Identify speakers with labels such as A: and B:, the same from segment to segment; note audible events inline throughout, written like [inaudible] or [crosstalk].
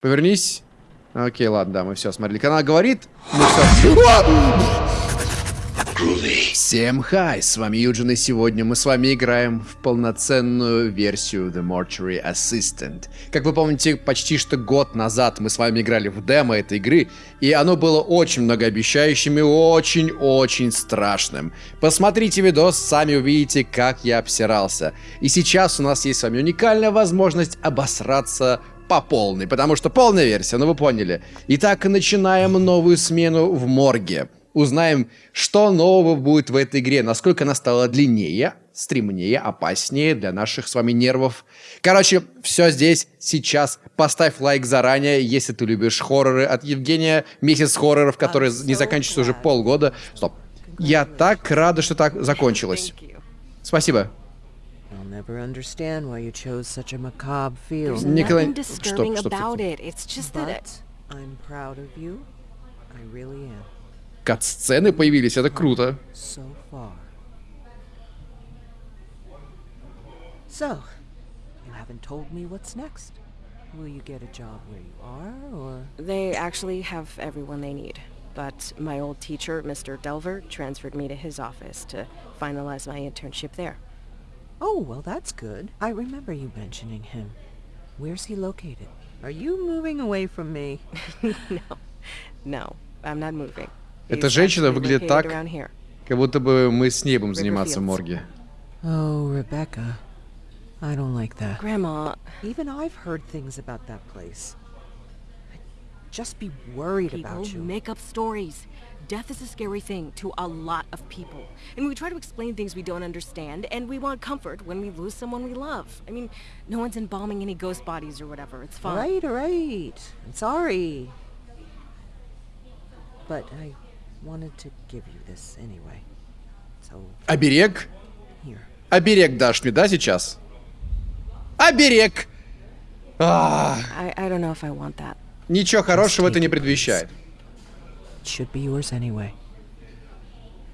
A: Повернись. Окей, ладно, да, мы все смотрели. Канал говорит, мы все... Всем хай, с вами Юджин, и сегодня мы с вами играем в полноценную версию The Mortuary Assistant. Как вы помните, почти что год назад мы с вами играли в демо этой игры, и оно было очень многообещающим и очень-очень страшным. Посмотрите видос, сами увидите, как я обсирался. И сейчас у нас есть с вами уникальная возможность обосраться по полной, потому что полная версия, ну вы поняли. Итак, начинаем новую смену в морге. Узнаем, что нового будет в этой игре, насколько она стала длиннее, стремнее, опаснее для наших с вами нервов. Короче, все здесь, сейчас. Поставь лайк заранее, если ты любишь хорроры от Евгения. Месяц хорроров, который не заканчивается уже полгода. Стоп. Я так рада, что так закончилось. Спасибо.
B: I'll never understand why you chose such a macabre field.
C: There's
A: Николай-
C: nothing disturbing
A: Стоп, стоп, стоп,
C: about
A: стоп.
C: it. It's just that it,
B: But I'm proud of you. I really am.
A: Кат-сцены появились, это круто.
B: So far. So, you haven't told me what's next. Will you get a job where you are, or...
C: they actually have everyone they need. But my old teacher, Mr. Delver, transferred me to his office to finalize my internship there.
B: Oh, well that's good. I remember you mentioning him. Where's he located? Are you moving away from me? [laughs]
C: no, no, I'm not moving.
A: Эта
C: He's
A: женщина
C: actually
A: выглядит
C: located
A: так,
C: around here.
A: как будто бы мы с ней будем заниматься в морге.
B: Oh, Rebecca. I don't like that.
C: Grandma,
B: Even I've heard things about that place. I'd just be worried
D: People
B: about you.
D: make up stories. Death is a scary thing to a lot of people. And we try to explain things we don't understand, and we want comfort when we lose someone we love. I mean, no one's embalming any ghost bodies or whatever. It's fine.
B: Alright, alright. I'm sorry. But I wanted to give you this anyway. So,
A: Оберег?
B: here.
A: Оберег дашь мне, да, сейчас? Оберег! А,
C: I, I don't know if I want that.
A: ничего хорошего это не предвещает.
B: Should be yours anyway.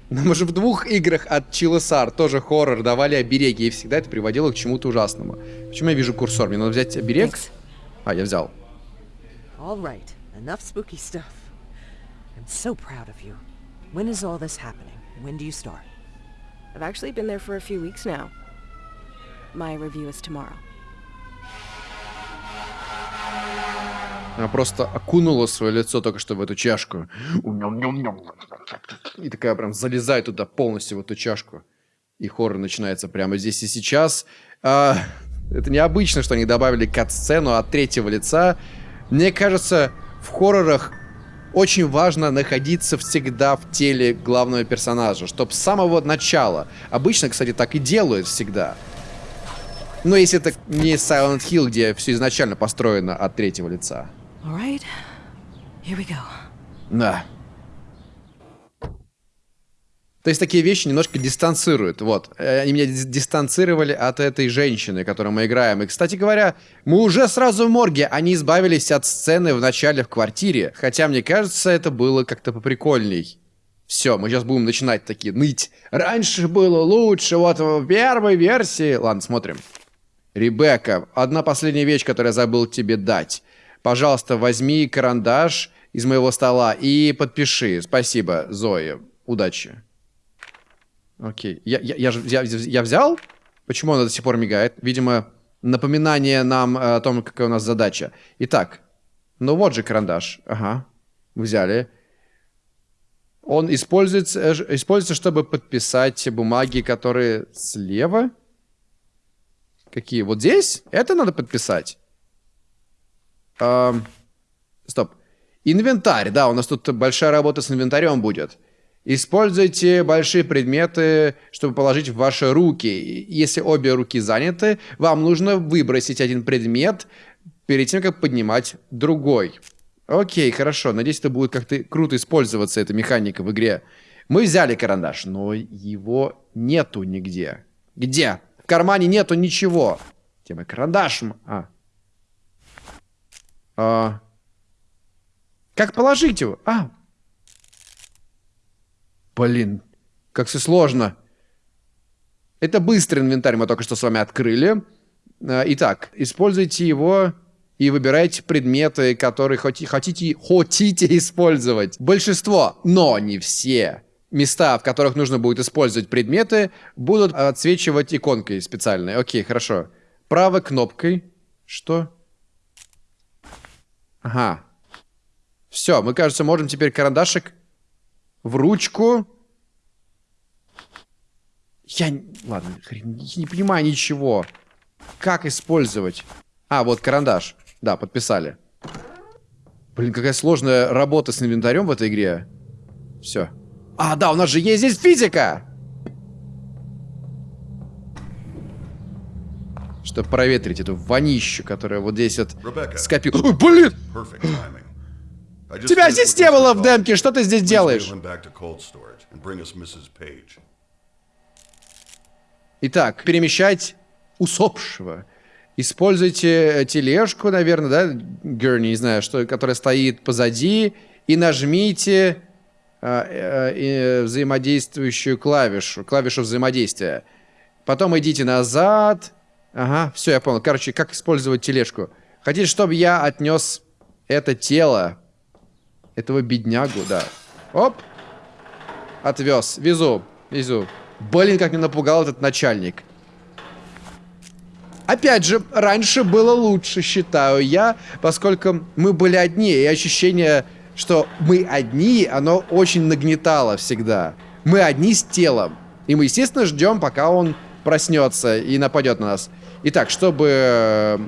A: Нам уже в двух играх от Чилосар, тоже хоррор, давали обереги, и всегда это приводило к чему-то ужасному. Почему я вижу курсор? Мне надо взять оберег?
C: Thanks.
A: А, я взял.
B: Alright, enough spooky stuff. I'm so proud of you. When is all this happening? When do you start?
C: I've actually been there for a few weeks now. My review is tomorrow.
A: Она просто окунула свое лицо только что в эту чашку. И такая прям залезает туда полностью в эту чашку. И хоррор начинается прямо здесь и сейчас. А, это необычно, что они добавили кат-сцену от третьего лица. Мне кажется, в хоррорах очень важно находиться всегда в теле главного персонажа, чтобы с самого начала. Обычно, кстати, так и делают всегда. Но если это не Silent Hill, где все изначально построено от третьего лица.
D: All right, here we go.
A: Да. То есть такие вещи немножко дистанцируют. Вот. Э, Они меня дис- дистанцировали от этой женщины, которую мы играем. И, кстати говоря, мы уже сразу в морге. Они избавились от сцены в начале в квартире. Хотя, мне кажется, это было как-то поприкольней. Все, мы сейчас будем начинать такие ныть. Раньше было лучше, вот в первой версии. Ладно, смотрим. Ребекка, одна последняя вещь, которую я забыл тебе дать. Пожалуйста, возьми карандаш из моего стола и подпиши. Спасибо, Зоя. Удачи. Окей. Я, я, я, я, я взял? Почему она до сих пор мигает? Видимо, напоминание нам э, о том, какая у нас задача. Итак, ну вот же карандаш. Ага. Взяли. Он используется, э, используется, чтобы подписать бумаги, которые слева. Какие? Вот здесь? Это надо подписать? Ам, стоп. Инвентарь, да, у нас тут большая работа с инвентарем будет. Используйте большие предметы, чтобы положить в ваши руки. Если обе руки заняты, вам нужно выбросить один предмет перед тем, как поднимать другой. Окей, хорошо. Надеюсь, это будет как-то круто использоваться, эта механика в игре. Мы взяли карандаш, но его нету нигде. Где? В кармане нету ничего. Где мой карандаш? А. А. Как положить его? А. Блин, как все сложно. Это быстрый инвентарь, мы только что с вами открыли. А, Итак, используйте его и выбирайте предметы, которые хоти- хотите, хотите использовать. Большинство, но не все места, в которых нужно будет использовать предметы, будут отсвечивать иконкой специальной. Окей, хорошо. Правой кнопкой. Что? Ага. Все, мы, кажется, можем теперь карандашик в ручку. Я... Ладно, хрен, не понимаю ничего. Как использовать? А, вот карандаш. Да, подписали. Блин, какая сложная работа с инвентарем в этой игре. Все. А, да, у нас же есть здесь физика! Чтобы проветрить эту вонищу, которая вот здесь вот скопила. Ой, блин! Тебя здесь не было в демке, что ты здесь делаешь? Итак, перемещать усопшего. Используйте э, тележку, наверное, да, Герни, не знаю, что, которая стоит позади, и нажмите э, э, взаимодействующую клавишу, клавишу взаимодействия. Потом идите назад. Ага, все, я понял. Короче, как использовать тележку. Хотите, чтобы я отнес это тело, этого беднягу, да. Оп, отвез, везу, везу. Блин, как меня напугал этот начальник. Опять же, раньше было лучше, считаю я, поскольку мы были одни, и ощущение, что мы одни, оно очень нагнетало всегда. Мы одни с телом. И мы, естественно, ждем, пока он проснется и нападет на нас. Итак, чтобы э,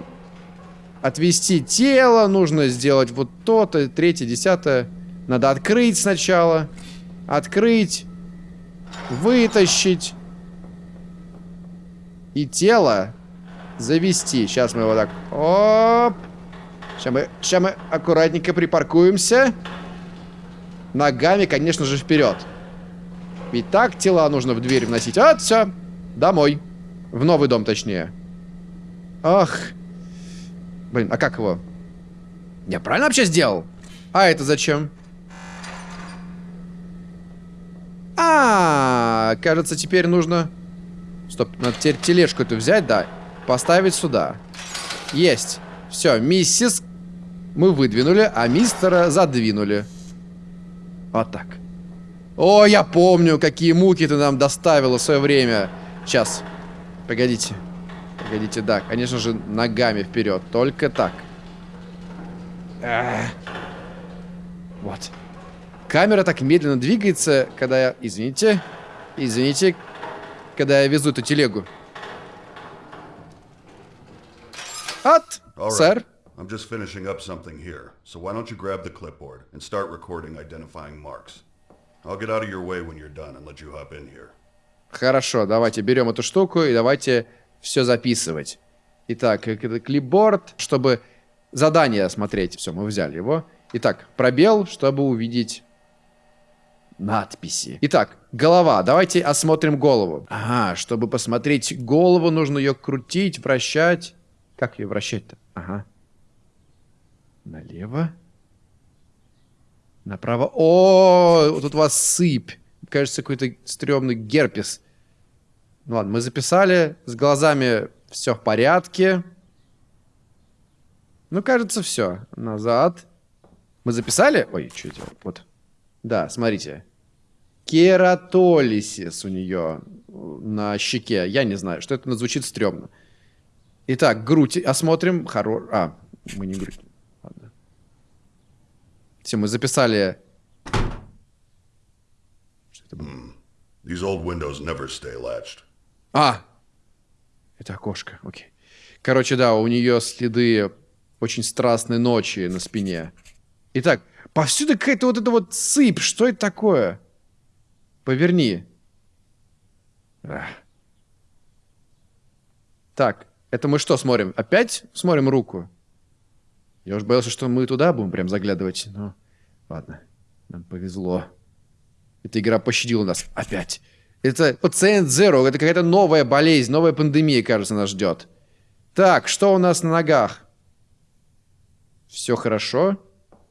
A: отвести тело, нужно сделать вот то-то, третье, десятое. Надо открыть сначала. Открыть. Вытащить. И тело завести. Сейчас мы его так... Оп! Сейчас мы, сейчас мы аккуратненько припаркуемся. Ногами, конечно же, вперед. И так тела нужно в дверь вносить. Вот, все. Домой. В новый дом, точнее. Ах. Блин, а как его? Я правильно вообще сделал? А это зачем? А, кажется, теперь нужно... Стоп, надо теперь тележку эту взять, да. Поставить сюда. Есть. Все, миссис мы выдвинули, а мистера задвинули. Вот так. О, я помню, какие муки ты нам доставила в свое время. Сейчас. Погодите. Погодите, да, конечно же, ногами вперед. Только так. Эх. Вот. Камера так медленно двигается, когда я... Извините. Извините. Когда я везу эту телегу. От,
E: right.
A: сэр.
E: I'm just finishing up something here, so why don't you grab the clipboard and start recording identifying marks. I'll get out of your way when you're done and let you hop in here.
A: Хорошо, давайте берем эту штуку и давайте все записывать. Итак, э, клипборд, чтобы задание смотреть. Все, мы взяли его. Итак, пробел, чтобы увидеть надписи. Итак, голова. Давайте осмотрим голову. Ага, чтобы посмотреть голову, нужно ее крутить, вращать. Как ее вращать-то? Ага. Налево. Направо. О, тут у вас сыпь. Кажется, какой-то стрёмный герпес. Ну ладно, мы записали. С глазами все в порядке. Ну, кажется, все. Назад. Мы записали? Ой, что делал? Вот. Да, смотрите. Кератолисис у нее на щеке. Я не знаю, что это звучит стрёмно. Итак, грудь осмотрим. Хоро... А, мы не грудь. Ладно. Все, мы записали... Что это было?
E: These old windows never stay latched.
A: А! Это окошко, окей. Короче, да, у нее следы очень страстной ночи на спине. Итак, повсюду какая-то вот эта вот сыпь. Что это такое? Поверни. Ах. Так, это мы что смотрим? Опять смотрим руку? Я уж боялся, что мы туда будем прям заглядывать. Но ладно, нам повезло. Эта игра пощадила нас опять. Это пациент Zero, это какая-то новая болезнь, новая пандемия, кажется, нас ждет. Так, что у нас на ногах? Все хорошо.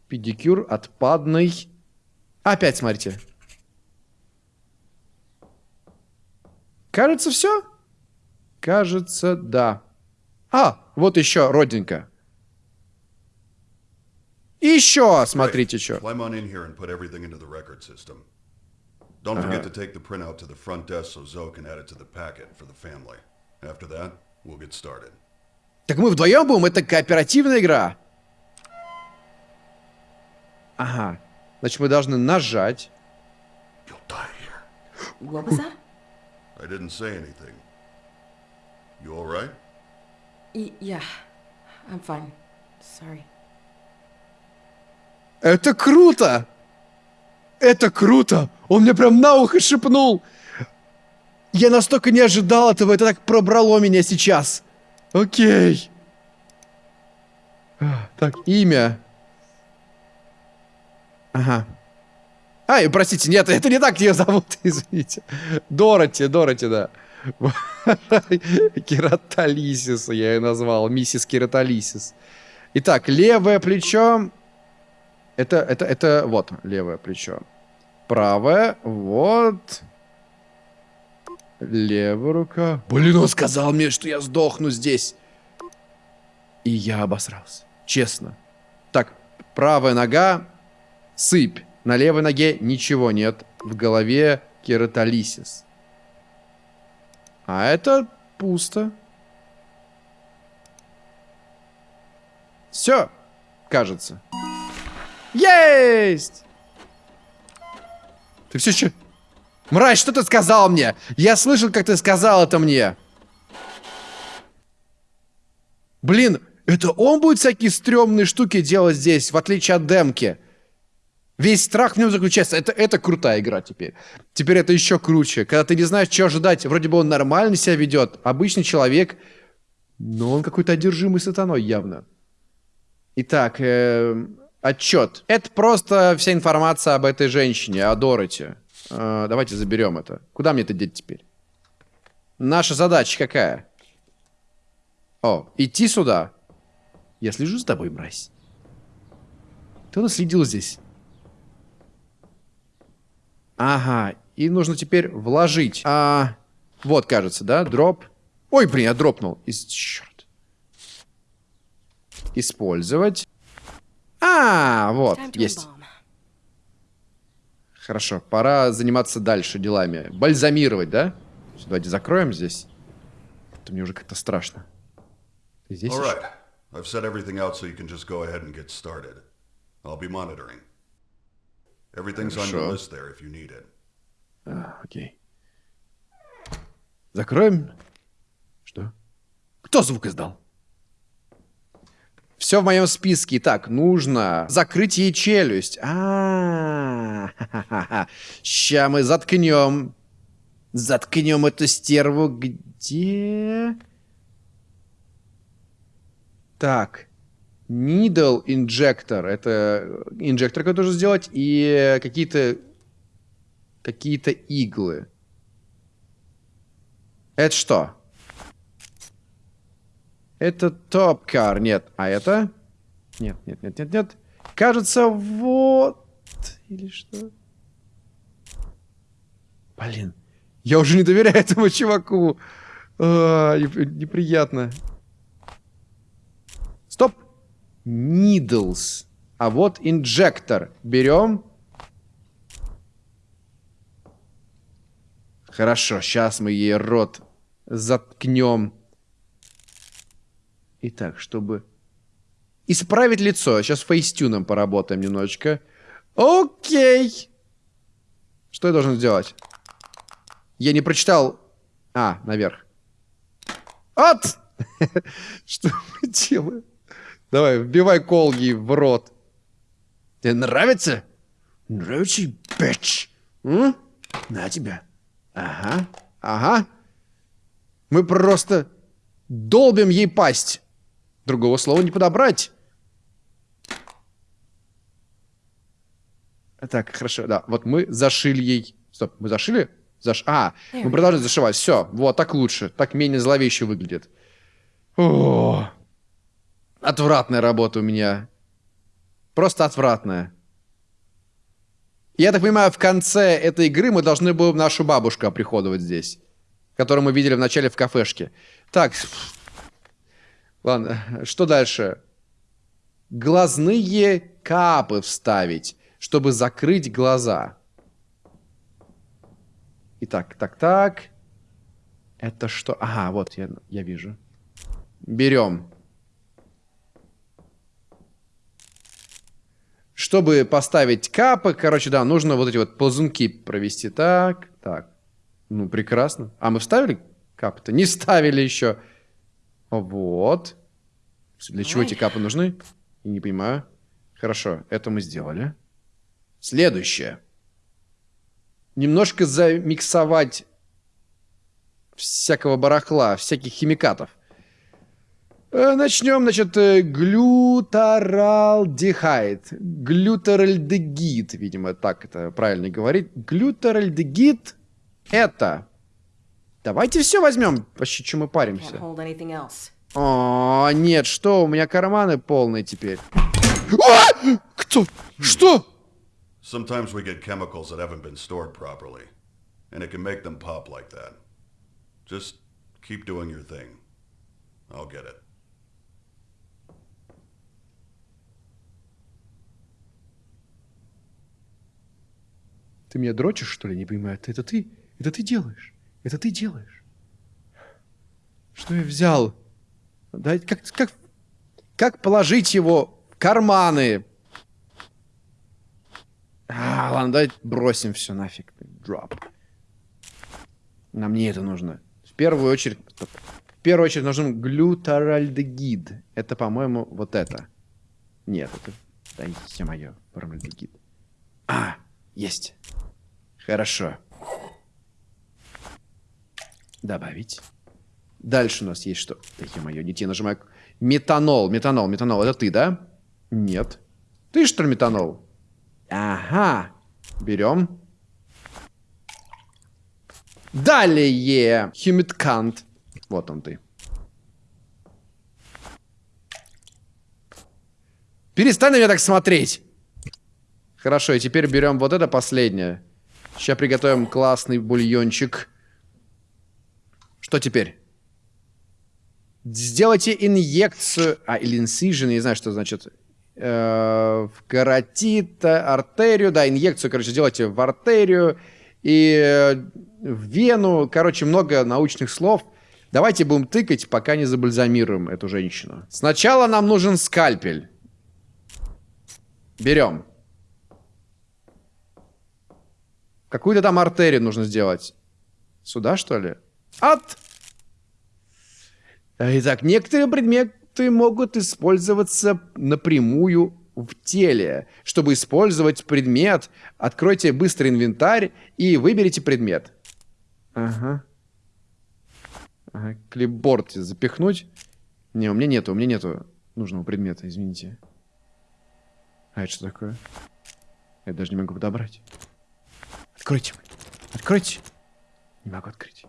A: Педикюр отпадный. Опять смотрите. Кажется, все? Кажется, да. А, вот еще родинка. еще, смотрите, что.
E: Don't forget to take the printout to the front desk so Zoe can add it to the packet for the family. After that, we'll get started.
A: Так мы вдвоем будем? Это кооперативная игра. Ага. Значит, мы должны нажать.
E: You'll die here.
D: What was that?
E: I didn't say anything. You all right?
D: Y- yeah, I'm fine. Sorry.
A: Это круто! Это круто! Он мне прям на ухо шепнул. Я настолько не ожидал этого, это так пробрало меня сейчас. Окей. А, Так, имя. Ага. Ай, простите, нет, это не так ее зовут, [laughs] извините. Дороти, Дороти, да. Кератолисис я ее назвал, миссис Кератолисис. Итак, левое плечо. Это, это, это, вот, левое плечо. Правое, вот. Левая рука. Блин, он сказал мне, что я сдохну здесь. И я обосрался. Честно. Так, правая нога, сыпь. На левой ноге ничего нет. В голове кератолисис. А это пусто. Все, кажется. Есть! Ты все еще... Мразь, что ты сказал мне? Я слышал, как ты сказал это мне. Блин, это он будет всякие стрёмные штуки делать здесь, в отличие от демки. Весь страх в нем заключается. Это, это крутая игра теперь. Теперь это еще круче. Когда ты не знаешь, что ожидать. Вроде бы он нормально себя ведет. Обычный человек. Но он какой-то одержимый сатаной явно. Итак, э, отчет. Это просто вся информация об этой женщине, о Дороти. Э, давайте заберем это. Куда мне это деть теперь? Наша задача какая? О, идти сюда. Я слежу за тобой, мразь. Ты у нас следил здесь. Ага, и нужно теперь вложить. А, вот, кажется, да? Дроп. Ой, блин, я дропнул. Из... Черт. Использовать. А, вот, есть. Хорошо, пора заниматься дальше делами. Бальзамировать, да? Давайте закроем здесь. Это мне уже как-то страшно. Ты здесь
E: All
A: ещё?
E: right. I've set everything out so you can just go ahead and get started. I'll be monitoring. Everything's on your
A: Хорошо.
E: list there if you need it.
A: А, окей. Закроем. Что? Кто звук издал? Все в моем списке. Так, нужно закрыть ей челюсть. А, Ща мы заткнем. Заткнем эту стерву. Где? Так. Needle injector. Это инжектор, который нужно сделать. И какие-то какие-то иглы. Это что? Это топкар. Нет. А это? Нет, нет, нет, нет, нет. Кажется, вот. Или что? Блин. Я уже не доверяю [laughs] этому чуваку. А, неп- неприятно. Стоп. Needles. А вот инжектор. Берем. Хорошо, сейчас мы ей рот заткнем. Итак, чтобы исправить лицо, сейчас фейстюном поработаем немножечко. Окей. Что я должен сделать? Я не прочитал... А, наверх. От! [laughs] Что мы делаем? Давай, вбивай кол ей в рот. Тебе нравится? Нравится? М? На тебя. Ага, ага. Мы просто долбим ей пасть. Другого слова не подобрать. Так, хорошо, да. Вот мы зашили ей... Стоп, мы зашили? Заш... А, мы продолжаем зашивать. Все, вот, так лучше. Так менее зловеще выглядит. О, отвратная работа у меня. Просто отвратная. Я так понимаю, в конце этой игры мы должны будем нашу бабушку оприходовать здесь. Которую мы видели в начале в кафешке. Так. Ладно, что дальше? Глазные капы вставить, чтобы закрыть глаза. Итак, так, так. Это что? Ага, вот я, я вижу. Берем. Чтобы поставить капы, короче, да, нужно вот эти вот ползунки провести. Так, так. Ну, прекрасно. А мы вставили капы-то? Не ставили еще. Вот. Для чего эти капы нужны? Я не понимаю. Хорошо, это мы сделали. Следующее. Немножко замиксовать всякого барахла, всяких химикатов. Э, Начнем, значит, э, глютаралдехайд. Глютаральдегид, видимо, так это правильно говорить. Глютаральдегид это... Давайте все возьмем, вообще, чем мы паримся. О, нет, что, у меня карманы полные теперь. А! Кто? Что?
E: Sometimes we get chemicals that haven't been stored properly, and it can make them pop like that. Just keep doing your thing. I'll get it.
A: Ты меня дрочишь, что ли? Не понимаю. Это ты? Это ты делаешь? Это ты делаешь? Что я взял? Да, как, как, как положить его в карманы? А, ладно, давай бросим все нафиг. Дроп. Нам не это нужно. В первую очередь... стоп. В первую очередь нужен глютаральдегид. Это, по-моему, вот это. Нет, это... Да, ё-моё, формальдегид. А, есть. Хорошо. Добавить. Дальше у нас есть что? Да ё-моё, не те нажимаю. Метанол, метанол, метанол. Это ты, да? Нет. Ты что ли метанол? Ага. Берем. Далее. Химиткант. Вот он ты. Перестань на меня так смотреть. Хорошо, и теперь берем вот это последнее. Сейчас приготовим классный бульончик. Что теперь? Сделайте инъекцию... А, или incision, не знаю, что значит. Э, в каротит, артерию. Да, инъекцию, короче, сделайте в артерию. И э, в вену. Короче, много научных слов. Давайте будем тыкать, пока не забальзамируем эту женщину. Сначала нам нужен скальпель. Берем. Какую-то там артерию нужно сделать. Сюда, что ли? От! Итак, некоторые предметы могут использоваться напрямую в теле. Чтобы использовать предмет, откройте быстрый инвентарь и выберите предмет. Ага. Ага, клипборд запихнуть. Не, у меня нету, у меня нету нужного предмета, извините. А это что такое? Я даже не могу подобрать. Откройте. Откройте. Не могу открыть.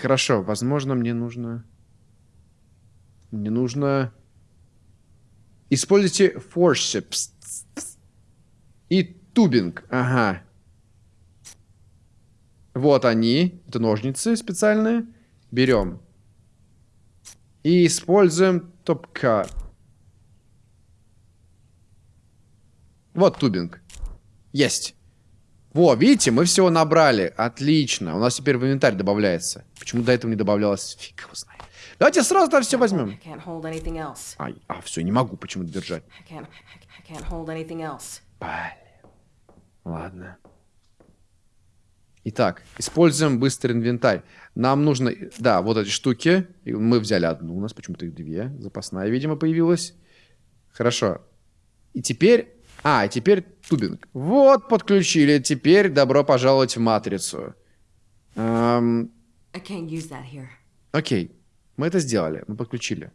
A: Хорошо, возможно, мне нужно... Мне нужно... Используйте forceps. И тубинг. Ага. Вот они. Это ножницы специальные. Берем. И используем топка. Вот тубинг. Есть. Во, видите, мы всего набрали. Отлично. У нас теперь в инвентарь добавляется. Почему до этого не добавлялось? Фиг его знает. Давайте сразу там все возьмем. Ай, а, все, не могу почему-то держать. Блин. Ладно. Итак, используем быстрый инвентарь. Нам нужно, да, вот эти штуки. Мы взяли одну, у нас почему-то их две. Запасная, видимо, появилась. Хорошо. И теперь... А, теперь тубинг. Вот, подключили. Теперь добро пожаловать в матрицу. Эм. Окей, мы это сделали, мы подключили.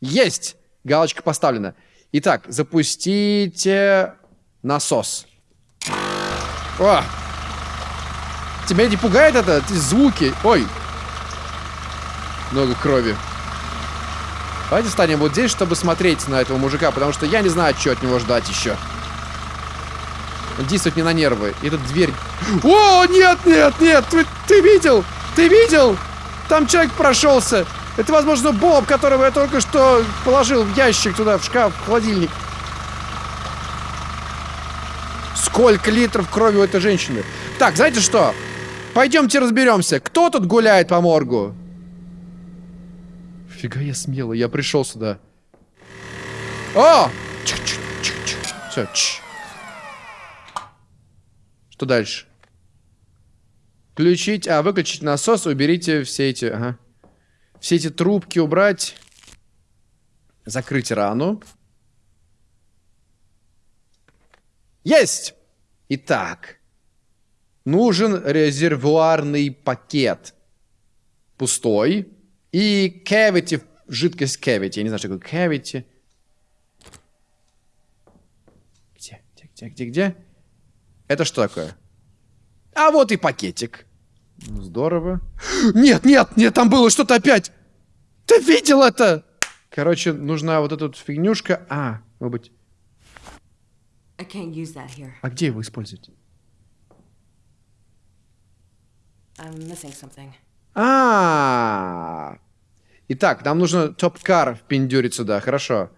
A: Есть! Галочка поставлена. Итак, запустите насос. О! Тебя не пугает это? Эти звуки? Ой! Много крови. Давайте станем вот здесь, чтобы смотреть на этого мужика, потому что я не знаю, что от него ждать еще. Он действует мне на нервы. И эта дверь... О, нет, нет, нет! Ты, ты видел? Ты видел? Там человек прошелся. Это, возможно, Боб, которого я только что положил в ящик туда, в шкаф, в холодильник. Сколько литров крови у этой женщины? Так, знаете что? Пойдемте разберемся. Кто тут гуляет по моргу? Фига я смелый, я пришел сюда. О! Все, Что дальше? Включить, а, выключить насос, уберите все эти, ага. Все эти трубки убрать. Закрыть рану. Есть! Итак, нужен резервуарный пакет. Пустой. И cavity, жидкость cavity. Я не знаю, что такое cavity. Где, где, где, где, где? Это что такое? А вот и пакетик. Ну, здорово. Нет, нет, нет, там было что-то опять. Ты видел это? Короче, нужна вот эта вот фигнюшка. А, может быть...
D: I can't use that here.
A: А где его использовать?
D: I'm missing something.
A: А, Итак, нам нужно топ-кар впендюрить сюда, хорошо.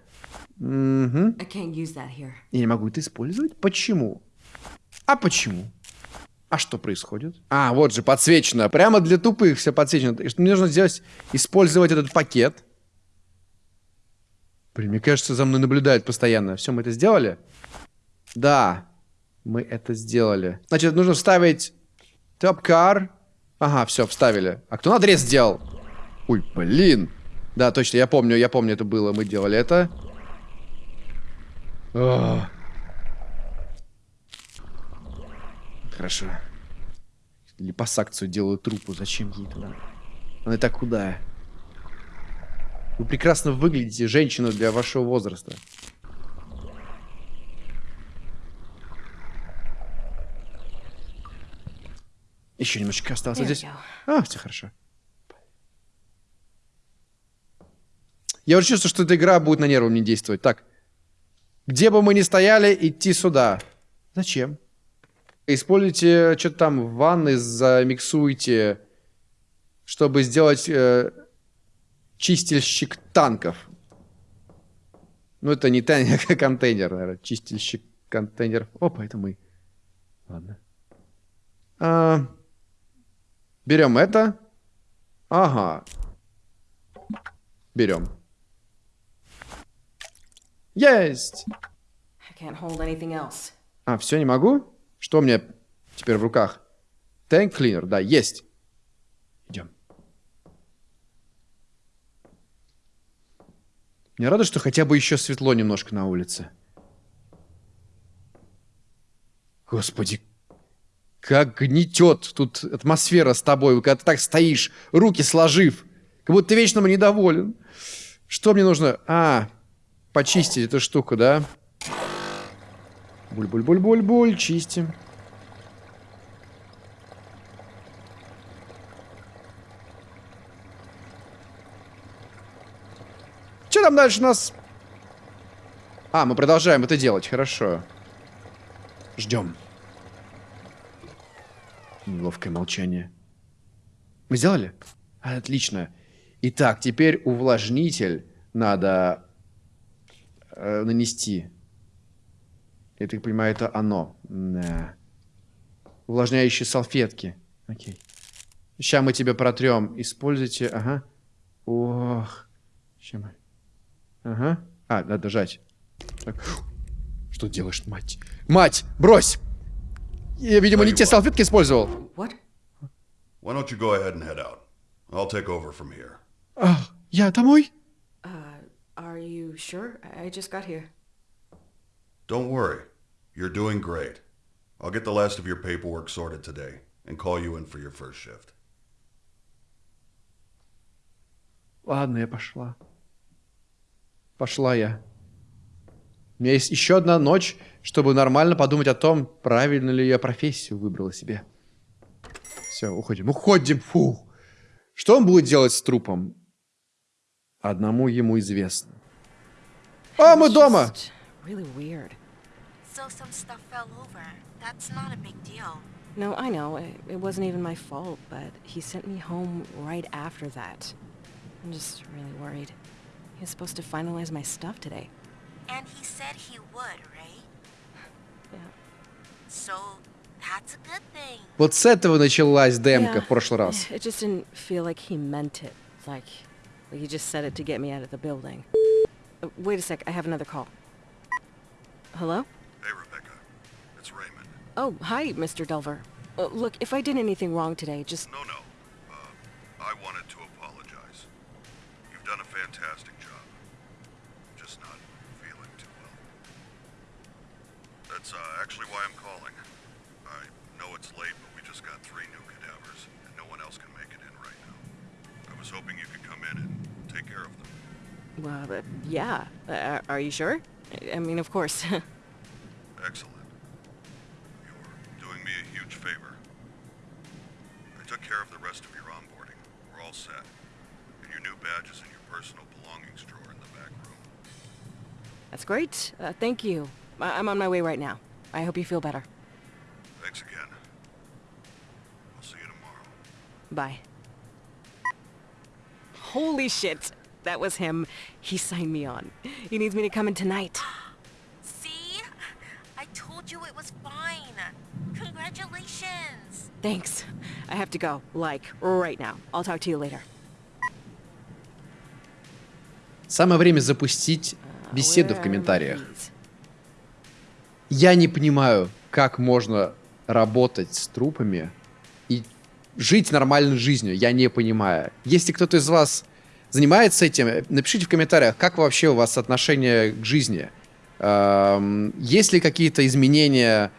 A: Угу. Я не могу это использовать? Почему? А почему? А что происходит? А, вот же, подсвечено. Прямо для тупых все подсвечено. Что мне нужно сделать? Использовать этот пакет. Блин, мне кажется, за мной наблюдают постоянно. Все, мы это сделали? Да, мы это сделали. Значит, нужно вставить топ-кар. Ага, все, вставили. А кто надрез сделал? Ой, блин. Да, точно, я помню, я помню, это было. Мы делали это. О. Хорошо. Липосакцию делаю трупу. Зачем ей туда? Она и так худая. Вы прекрасно выглядите, женщина для вашего возраста. Еще немножечко осталось.
D: There
A: здесь. А, все хорошо. Я уже чувствую, что эта игра будет на нервы мне действовать. Так. Где бы мы ни стояли, идти сюда. Зачем? Используйте что-то там в ванной, замиксуйте, чтобы сделать э, чистильщик танков. Ну, это не танк, а [laughs] контейнер, наверное. Чистильщик контейнеров. Опа, это мы. Ладно. А, берем это. Ага. Берем. Есть! А, все, не могу? Что у меня теперь в руках? Tank cleaner, да, есть. Идем. Мне рада, что хотя бы еще светло немножко на улице. Господи, как гнетет тут атмосфера с тобой, когда ты так стоишь, руки сложив, как будто ты вечно недоволен. Что мне нужно? А, почистить эту штуку, да? Буль-буль-буль-буль-буль, чистим. Что там дальше у нас? А, мы продолжаем это делать, хорошо. Ждем. Неловкое молчание. Мы сделали? Отлично. Итак, теперь увлажнитель надо э, нанести. Я так понимаю, это оно. Да. Увлажняющие салфетки. Окей. Сейчас мы тебя протрем. Используйте. Ага. Ох. Сейчас мы. Ага. А, надо жать. Так. Что делаешь, мать? Мать, брось! Я, видимо, не те салфетки использовал.
D: What?
E: Why don't you go ahead and head out? I'll take over from here.
A: А, я домой?
D: Are you sure? I I just got here.
E: Don't worry. You're doing great. I'll get the last of your paperwork sorted today and call you in for your first shift.
A: Ладно, я пошла. Пошла я. У меня есть еще одна ночь, чтобы нормально подумать о том, правильно ли я профессию выбрала себе. Все, уходим. Уходим, фу. Что он будет делать с трупом? Одному ему известно. А, мы дома!
D: just Really weird.
F: So some stuff fell over. That's not a big deal.
D: No, I know. It, it wasn't even my fault, but he sent me home right after that.
C: I'm just really worried. He was supposed to finalize my stuff today.
F: And he said he would, right?
C: Yeah.
F: So that's a good thing.
A: Вот с этого началась демка
C: Yeah.
A: в прошлый раз.
C: It just didn't feel like he meant it. Like, like he just said it to get me out of the building. Uh, wait a sec, I have another call. Hello?
E: Hey, Rebecca. It's Raymond.
C: Oh, hi, Mr. Delver. Uh, look, if I did anything wrong today, just...
E: No, no. Uh, I wanted Well, uh,
C: yeah. Uh, are you sure? I- mean, of course. [laughs]
E: Excellent. You're doing me a huge favor. I took care of the rest of your onboarding. We're all set. And your new badge is in your personal belongings drawer in the back room.
C: That's great. Uh, thank you. I- I'm on my way right now. I hope you feel better.
E: Thanks again. I'll see you tomorrow.
C: Bye. Holy shit. That was him. He signed me on. He needs me to come in tonight.
F: See? I told you it was fine. Congratulations.
C: Thanks. I have to go. Like, right now. I'll talk to you later.
A: Самое время запустить
C: Uh,
A: беседу в комментариях. Я не понимаю, как можно работать с трупами и жить нормальной жизнью. Я не понимаю. Если кто-то из вас занимается этим, напишите в комментариях, как вообще у вас отношение к жизни. Эм, Есть ли какие-то изменения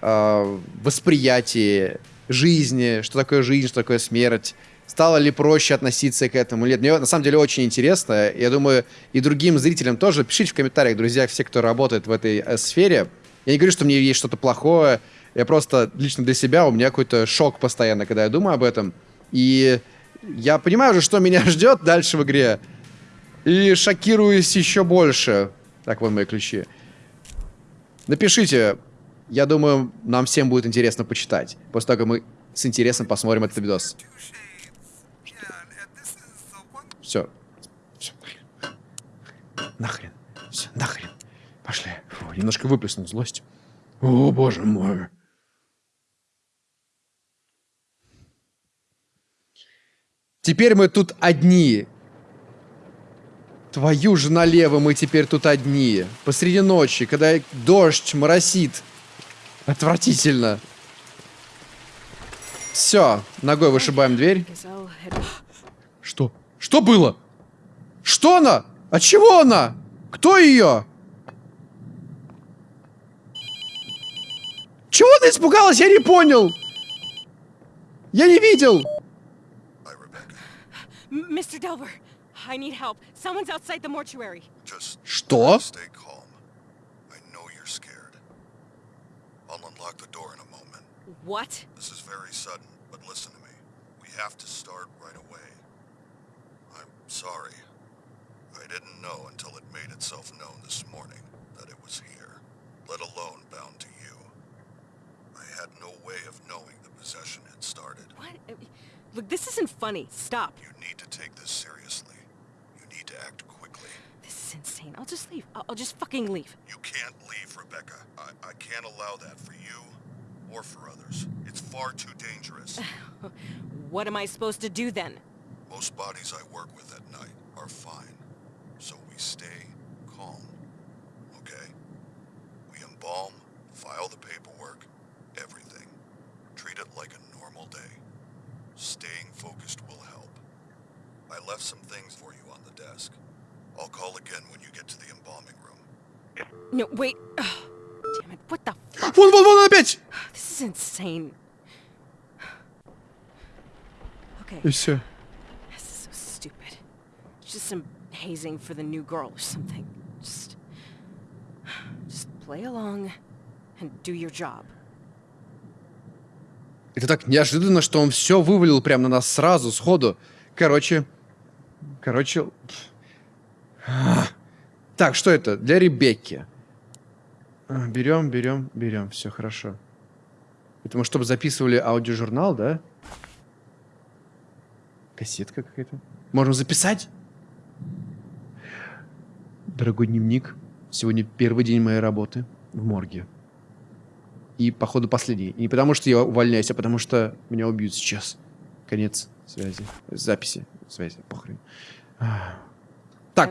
A: э, восприятии жизни, что такое жизнь, что такое смерть? Стало ли проще относиться к этому нет? Мне на самом деле очень интересно. Я думаю, и другим зрителям тоже. Пишите в комментариях, друзья, все, кто работает в этой э, сфере. Я не говорю, что мне есть что-то плохое. Я просто лично для себя, у меня какой-то шок постоянно, когда я думаю об этом. И я понимаю уже, что меня [laughs] ждет дальше в игре. И шокируюсь еще больше. Так, вон мои ключи. Напишите. Я думаю, нам всем будет интересно почитать. После того, как мы с интересом посмотрим этот видос. Все. Все. Нахрен. Все, нахрен. Пошли. Фу, немножко выплеснул злость. О, боже мой. Теперь мы тут одни. Твою же налево, мы теперь тут одни. Посреди ночи, когда дождь моросит. Отвратительно. Все, ногой вышибаем дверь. Что? Что было? Что она? От чего она? Кто ее? Чего она испугалась? Я не понял. Я не видел.
E: Hi, Rebecca.
C: M- Mr. Delver, I need help. Someone's outside the mortuary.
E: Just
A: Что?
E: stay calm. I know you're scared. I'll unlock the door in a moment.
C: What?
E: This is very sudden, but listen to me. We have to start right away. I'm sorry. I didn't know until it made itself known this morning that it was here, let alone bound to you. I had no way of knowing the possession had started.
C: What? Look, this isn't funny. Stop.
E: You need to take this seriously. You need to act quickly.
C: This is insane. I'll just leave. I'll, I'll just fucking leave.
E: You can't leave, Rebecca. I, I can't allow that for you or for others. It's far too dangerous. [laughs]
C: What am I supposed to do then?
E: Most bodies I work with at night are fine, so we stay calm. Okay? We embalm, file the paperwork, everything. Treat it like a normal day. Staying focused will help. I left some things for you on the desk. I'll call again when you get to the embalming room.
C: No, wait. Ugh. Damn it. What the fuck?
A: Вон, вон, вон опять.
C: This is insane. Okay.
A: И все.
C: This is so stupid. Just some hazing for the new girl or something. Just... Just play along and do your job.
A: Это так неожиданно, что он все вывалил прямо на нас сразу, сходу. Короче. Короче. Так, что это? Для Ребекки. Берем, берем, берем. Все хорошо. Это мы чтобы записывали аудиожурнал, да? Кассетка какая-то. Можем записать? Дорогой дневник, сегодня первый день моей работы в морге. И, походу, последний. И не потому, что я увольняюсь, а потому, что меня убьют сейчас. Конец связи. Записи. Связи. Похрен. Так.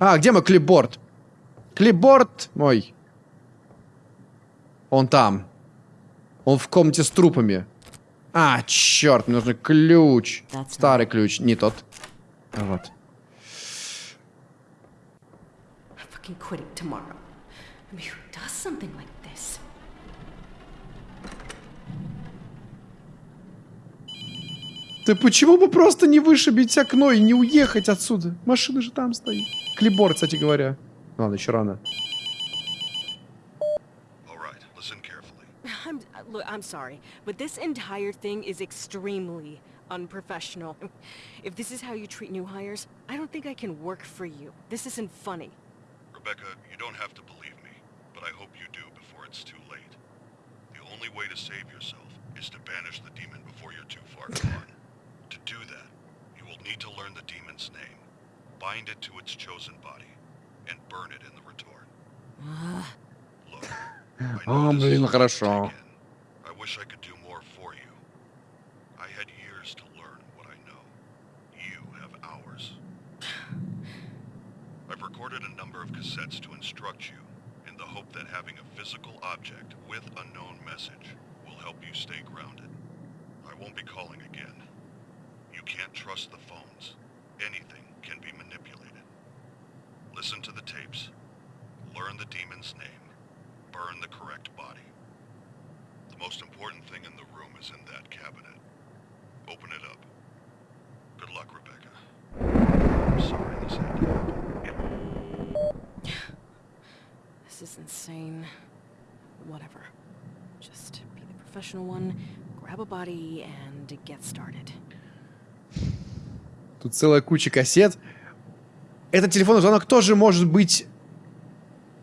A: А, где мой клипборд? Клипборд мой. Он там. Он в комнате с трупами. А, черт, мне нужен ключ.
B: That's
A: Старый ключ, не тот. А вот.
C: I'm quitting tomorrow. I mean, who does something like this?
A: Да почему бы просто не вышибить окно и не уехать отсюда? Машина же там стоит. Клипборд, кстати говоря. Ладно, еще рано.
C: I'm uh. I'm sorry, but this entire thing is extremely unprofessional. If this is how you treat new hires, I don't think I can work for you. This isn't funny.
E: Rebecca, you don't have to believe me, but I hope you do before it's too late. The only way to save yourself is to banish the demon before you're too far gone. servant's name, bind it to its chosen body, and burn it in the retort. Look, I know this is. I wish I could do more for you. I had years to learn what I know. You have hours. I've recorded a number of cassettes to instruct you in the hope that having a physical object with a known message will help you stay grounded. I won't be calling again. You can't trust the phones. Anything can be manipulated. Listen to the tapes. Learn the demon's name. Burn the correct body. The most important thing in the room is in that cabinet. Open it up. Good luck, Rebecca. I'm sorry this had to happen. [sighs]
C: This is insane. Whatever. Just be the professional one, grab a body, and get started.
A: Тут целая куча кассет. Этот телефонный звонок тоже может быть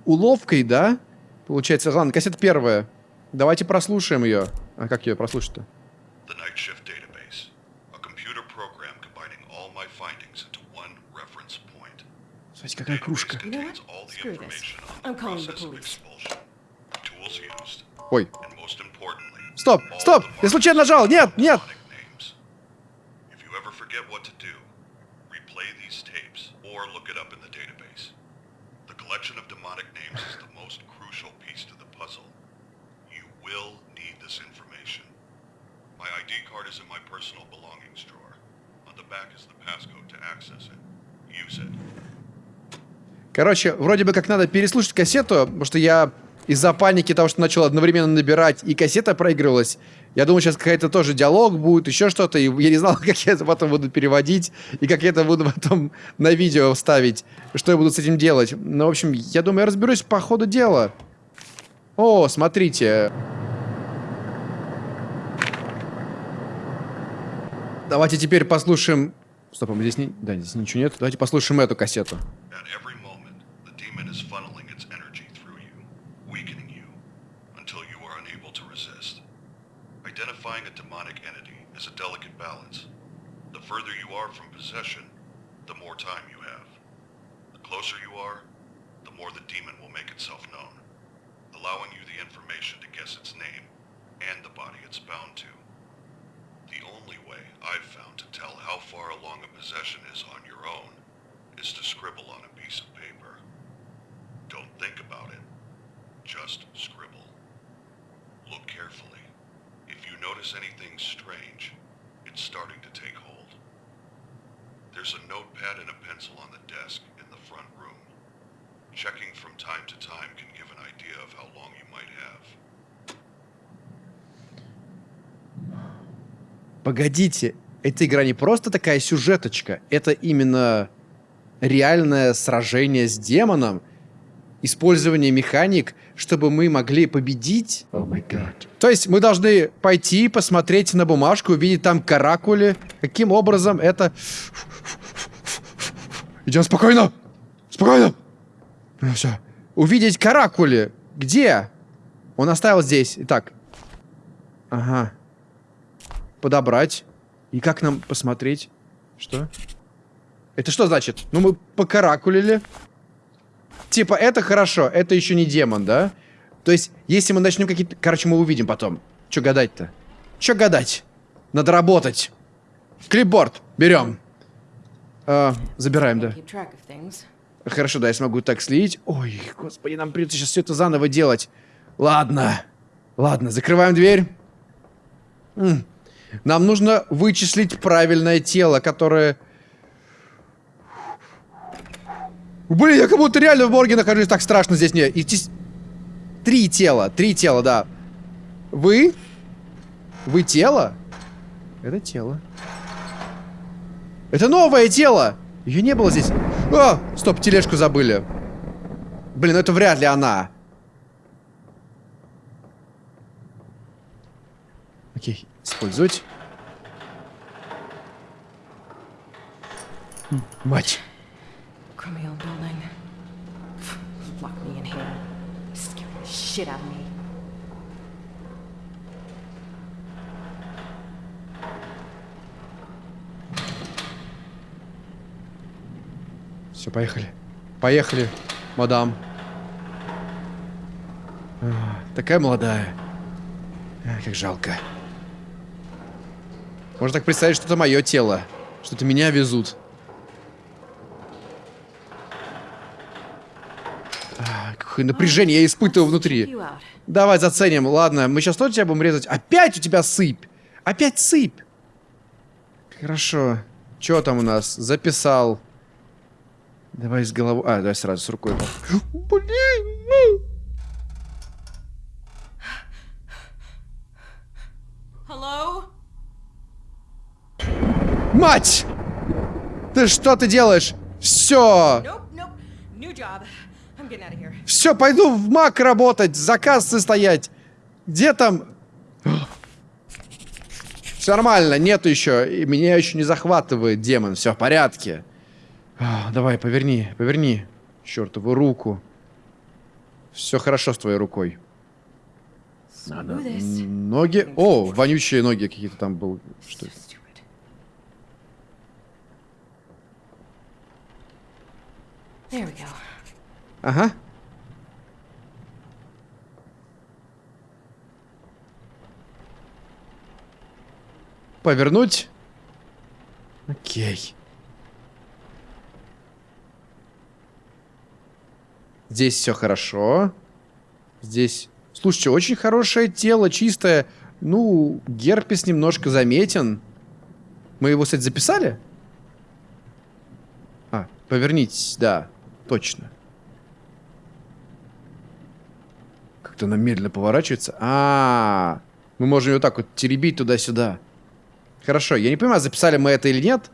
A: уловкой, да? Получается, ладно, кассета первая. Давайте прослушаем ее. А как ее прослушать-то? Смотрите, какая кружка. Ой, Стоп, стоп! Я случайно нажал! Нет, нет!
E: demonic names. If you ever forget what to do, replay these tapes or look it up in the database. The collection of demonic names is the most crucial piece to the puzzle. You will need this information. My ID card is in my personal belongings drawer. On the back is the passcode to access it. Use it.
A: Короче, вроде бы как надо переслушать кассету, потому что я из-за паники того, что начал одновременно набирать, и кассета проигрывалась, я думал, сейчас какая-то тоже диалог будет, еще что-то, и я не знал, [laughs] как я это потом буду переводить, и как я это буду потом на видео вставить, что я буду с этим делать. Ну, в общем, я думаю, я разберусь по ходу дела. О, смотрите. Давайте теперь послушаем... Стоп, а мы здесь не... Да, здесь ничего нет. Давайте послушаем эту кассету.
E: Possession,
A: Погодите, эта игра не просто такая сюжеточка, это именно реальное сражение с демоном, использование механик, чтобы мы могли победить. То есть мы должны пойти, посмотреть на бумажку, увидеть там каракули. Каким образом это... Идем спокойно! Спокойно! Ну все. Увидеть каракули. Где? Он оставил здесь. Итак. Ага подобрать. И как нам посмотреть? Что? Это что значит? Ну, мы покаракулили. Типа, это хорошо, это еще не демон, да? То есть, если мы начнем какие-то... Короче, мы увидим потом. Че гадать-то? Че гадать? Надо работать. Клипборд. Берем. А, забираем, да. Хорошо, да, я смогу так слить. Ой, господи, нам придется сейчас все это заново делать. Ладно. Ладно, закрываем дверь. М. Нам нужно вычислить правильное тело, которое... Блин, я как будто реально в морге нахожусь, так страшно здесь не. Идти... с- Три тела, три тела, да. Вы? Вы тело? Это тело. Это новое тело! Ее не было здесь. А, стоп, тележку забыли. Блин, это вряд ли она. Окей, использовать. Мать. Все, поехали. Поехали, мадам. А, такая молодая. А, как жалко. Можно так представить, что это мое тело. Что это меня везут. Какое напряжение я испытываю внутри. Давай заценим. Ладно, мы сейчас тоже тебя будем резать. Опять у тебя сыпь. Опять сыпь. Хорошо. Что там у нас? Записал. Давай с головой. А, давай сразу с рукой. Блин. Мать! Ты что ты делаешь? Все. Все, пойду в МАК работать, за кассой стоять. Где там? Все нормально, нету еще. И меня еще не захватывает демон. Все в порядке. А, давай, поверни, поверни. Чертову руку. Все хорошо с твоей рукой. Надо. Ноги. О, вонючие ноги какие-то там был. Что это?
D: There we go.
A: Ага. Повернуть. Окей. Здесь все хорошо. Здесь... Слушайте, очень хорошее тело, чистое. Ну, герпес немножко заметен. Мы его, кстати, записали? А, повернитесь, да, точно. Как-то она медленно поворачивается. А, -а, а, мы можем ее так вот теребить туда-сюда. Хорошо, я не понимаю, записали мы это или нет.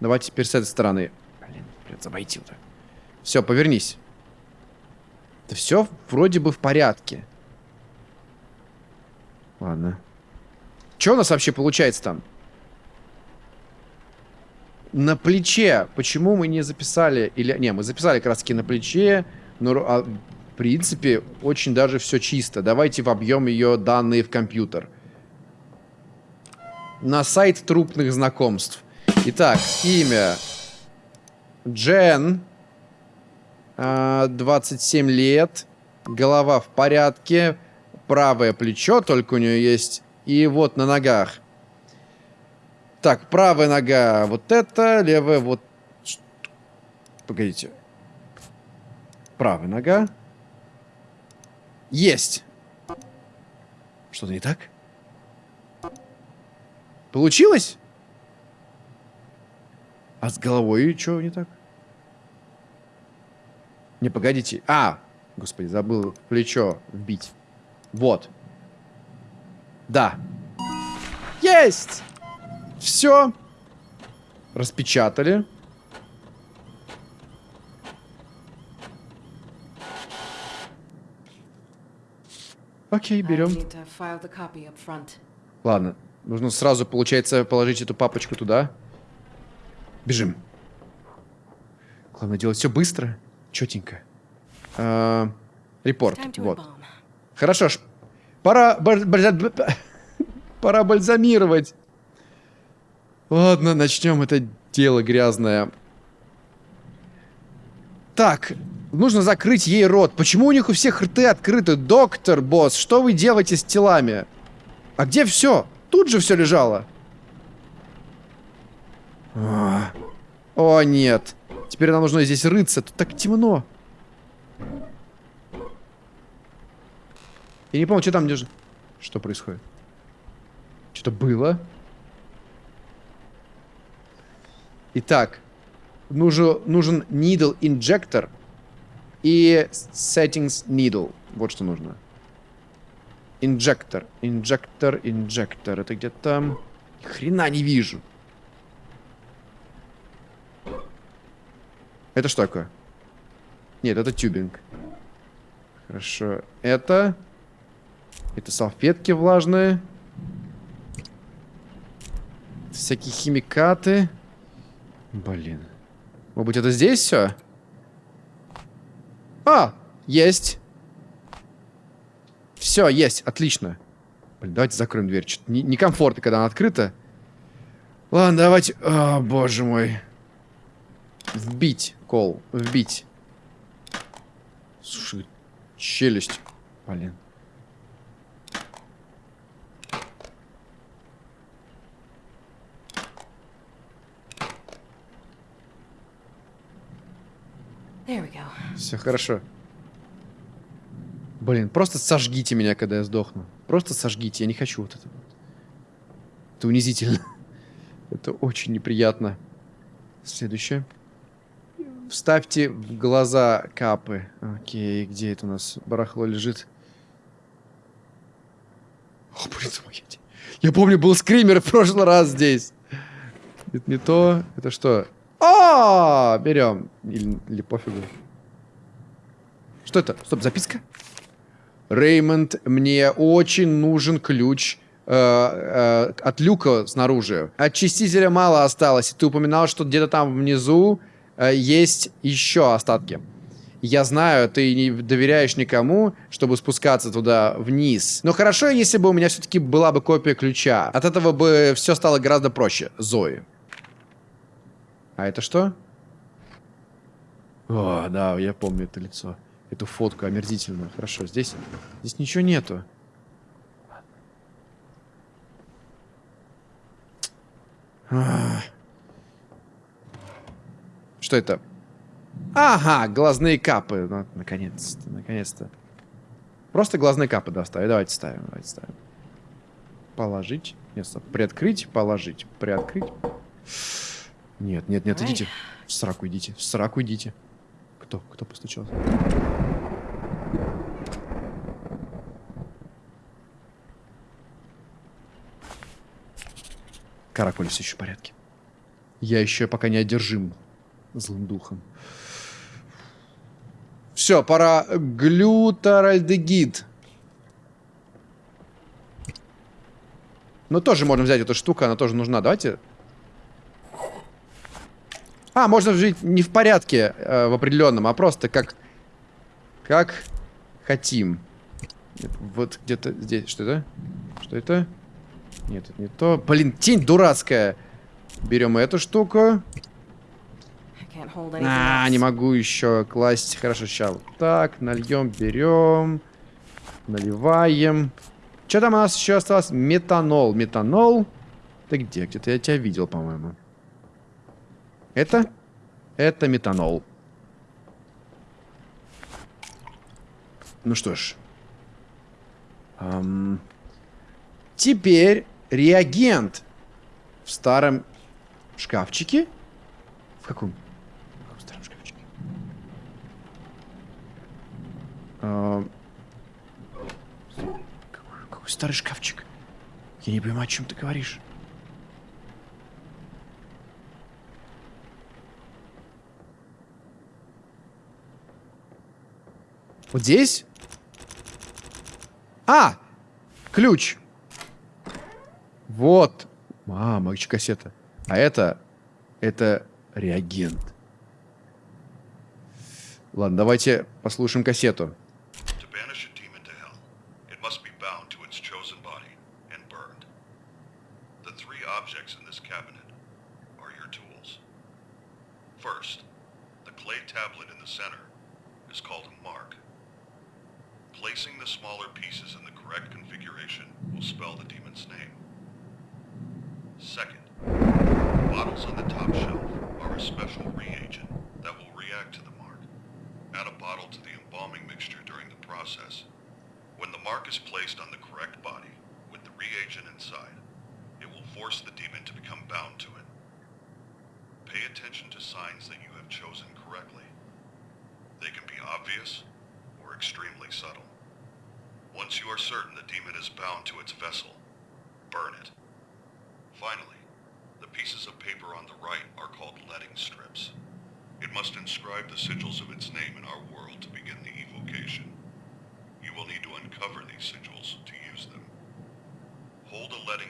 A: Давайте теперь с этой стороны. Блин, придется обойти вот. Все, повернись. Да все вроде бы в порядке. Ладно. Что у нас вообще получается там? На плече. Почему мы не записали? Или не, мы записали таки на плече. Но а, в принципе очень даже все чисто. Давайте вобьем ее данные в компьютер. На сайт трупных знакомств. Итак, имя. Джен. А, 27 лет. Голова в порядке. Правое плечо только у нее есть. И вот на ногах. Так, правая нога вот это, левая вот... Погодите. Правая нога. Есть. Что-то не так? Получилось? А с головой что не так? Не, погодите. А, господи, забыл плечо вбить. Вот. Да. Есть! Все. Распечатали. Окей, берем. Ладно. Нужно сразу, получается, положить эту папочку туда. Бежим. Главное делать все быстро, четенько. А, Репорт. Вот. Хорошо ж. Пора... [laughs] Пора бальзамировать. Ладно, начнем это дело грязное. Так, нужно закрыть ей рот. Почему у них у всех рты открыты? Доктор, босс, что вы делаете с телами? А где все? Тут же все лежало. А. О, нет. Теперь нам нужно здесь рыться. Тут так темно. Я не помню, что там. Что происходит? Что-то было? Итак, нужен, нужен needle injector и settings needle. Вот что нужно. Инжектор, инжектор, инжектор. Это где-то... Хрена не вижу. Это что такое? Нет, это тюбинг. Хорошо. Это... Это салфетки влажные. Всякие химикаты. Блин. Может быть, это здесь все? А, есть. Все, есть, отлично. Блин, давайте закроем дверь. Что-то некомфортно, когда она открыта. Ладно, давайте... О, боже мой. Вбить, кол, вбить. Слушай, челюсть. Блин. Все хорошо. Блин, просто сожгите меня, когда я сдохну. Просто сожгите, я не хочу вот это. Это унизительно. [laughs] Это очень неприятно. Следующее. Вставьте в глаза капы. Окей, где это у нас барахло лежит? О, блин, помогите. Я помню, был скример в прошлый раз здесь. Это не то. Это что? А, берем. Или, или пофигу. Что это? Стоп, записка? Реймонд, мне очень нужен ключ э, э, от люка снаружи. Очистителя мало осталось. Ты упоминал, что где-то там внизу э, есть еще остатки. Я знаю, ты не доверяешь никому, чтобы спускаться туда вниз. Но хорошо, если бы у меня все-таки была бы копия ключа. От этого бы все стало гораздо проще. Зои. А это что? О, да, я помню это лицо. Эту фотку омерзительную. Хорошо, здесь, здесь ничего нету. А. Что это? Ага, глазные капы. Ну, наконец-то, наконец-то. Просто глазные капы доставить. Давайте ставим, давайте ставим. Положить. Нет, стоп. Приоткрыть, положить. Приоткрыть. Нет, нет, нет, идите. В сраку идите, в сраку идите. Кто? Кто постучался? Каракули все еще в порядке. Я еще пока не одержим злым духом. Все, пора глютаральдегид. Ну, тоже можно взять эту штуку, она тоже нужна. Давайте а, можно жить не в порядке э, в определенном, а просто как... Как хотим. Вот где-то здесь. Что это? Что это? Нет, это не то. Блин, тень дурацкая. Берем эту штуку. А, не могу еще класть. Хорошо, сейчас вот так. Нальем, берем. Наливаем. Что там у нас еще осталось? Метанол. Метанол. Ты где? Где-то я тебя видел, по-моему. Это? Это метанол. Ну что ж. Эм, теперь реагент в старом шкафчике. В каком? В каком старом шкафчике? Эм, какой, какой старый шкафчик? Я не понимаю, о чем ты говоришь. Вот здесь? А! Ключ. Вот. А, магичья кассета. А это... Это реагент. Ладно, давайте послушаем кассету.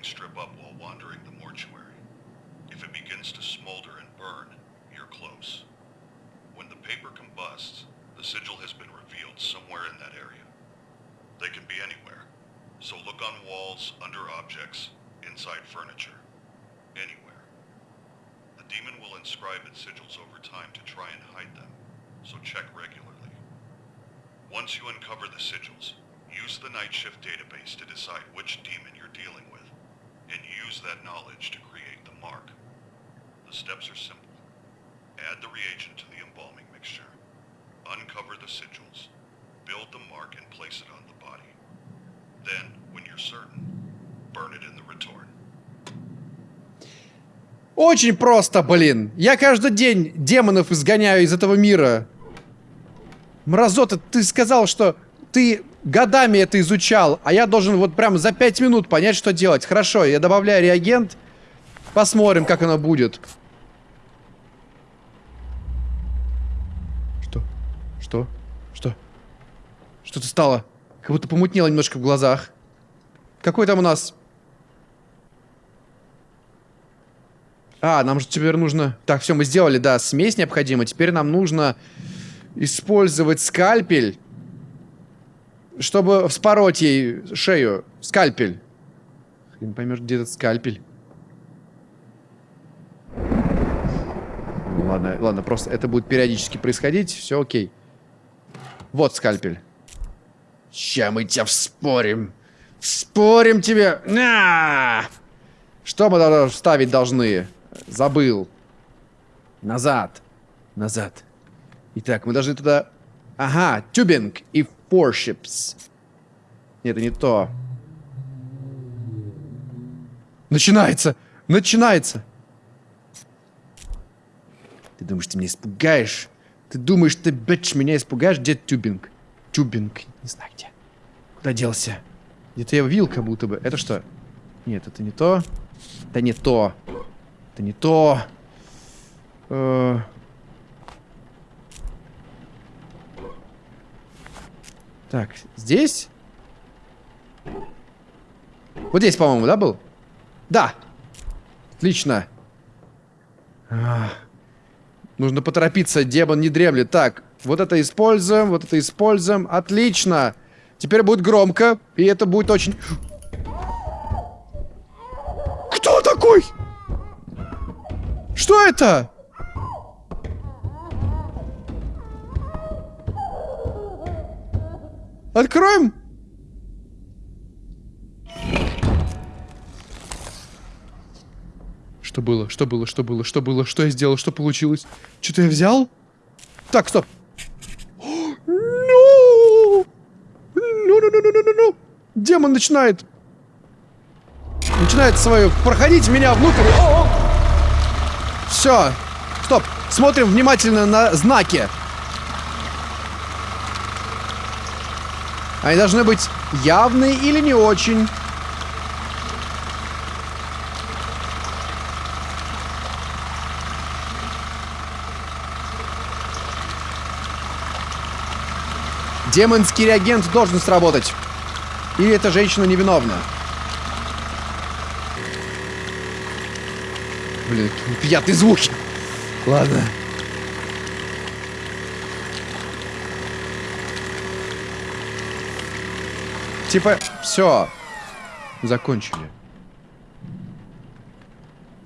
E: Strip up while wandering the mortuary. If it begins to smolder and burn, you're close. When the paper combusts, the sigil has been revealed somewhere in that area. They can be anywhere, so look on walls, under objects, inside furniture, anywhere. The demon will inscribe its sigils over time to try and hide them, so check regularly. Once you uncover the sigils, use the night shift database to decide which demon you're dealing with, and use that knowledge to create the mark. The steps are simple. Add the reagent to the embalming mixture. Uncover the sigils. Build the mark and place it on the body. Then, when you're certain, burn it in the retort.
A: Очень просто, блин. Я каждый день демонов изгоняю из этого мира. Мразота, ты сказал, что ты годами это изучал, а я должен вот прям за 5 минут понять, что делать. Хорошо, я добавляю реагент. Посмотрим, как оно будет. Что? Что? Что? Что-то стало. Как будто помутнело немножко в глазах. Какой там у нас... А, нам же теперь нужно... Так, все, мы сделали, да, смесь необходима. Теперь нам нужно использовать скальпель, чтобы вспороть ей шею. Скальпель. Хрен поймешь, где этот скальпель. Ладно, ладно, просто это будет периодически происходить. Все окей. Вот скальпель. Ща мы тебя вспорим. Вспорим тебе. На! Что мы вставить должны? Забыл. Назад. Назад. Итак, мы должны туда... Ага, тюбинг и форшипс. Нет, это не то. Начинается! Начинается! Ты думаешь, ты меня испугаешь? Ты думаешь, ты, бэч, меня испугаешь? Где тюбинг? Тюбинг. Не знаю где. Куда делся? Где-то я видел как будто бы. Это что? Нет, это не то. Это не то. Это не то. Э. Так, здесь? Вот здесь, по-моему, да, был? Да. Отлично. А. Нужно поторопиться, демон не дремлет. Так, вот это используем, вот это используем. Отлично. Теперь будет громко, и это будет очень... Кто такой? Что это? Откроем? Что было? Что было? Что было? Что было? Что я сделал? Что получилось? Что-то я взял? Так, стоп. [gasps] Ну! Ну, ну, ну, ну, ну, ну. Демон начинает. Начинает свою. Проходить меня внутрь. Все. Стоп. Смотрим внимательно на знаки. Они должны быть явные или не очень. Демонский реагент должен сработать. Или эта женщина невиновна. Блин, неприятные звуки. Ладно. Типа, все. Закончили.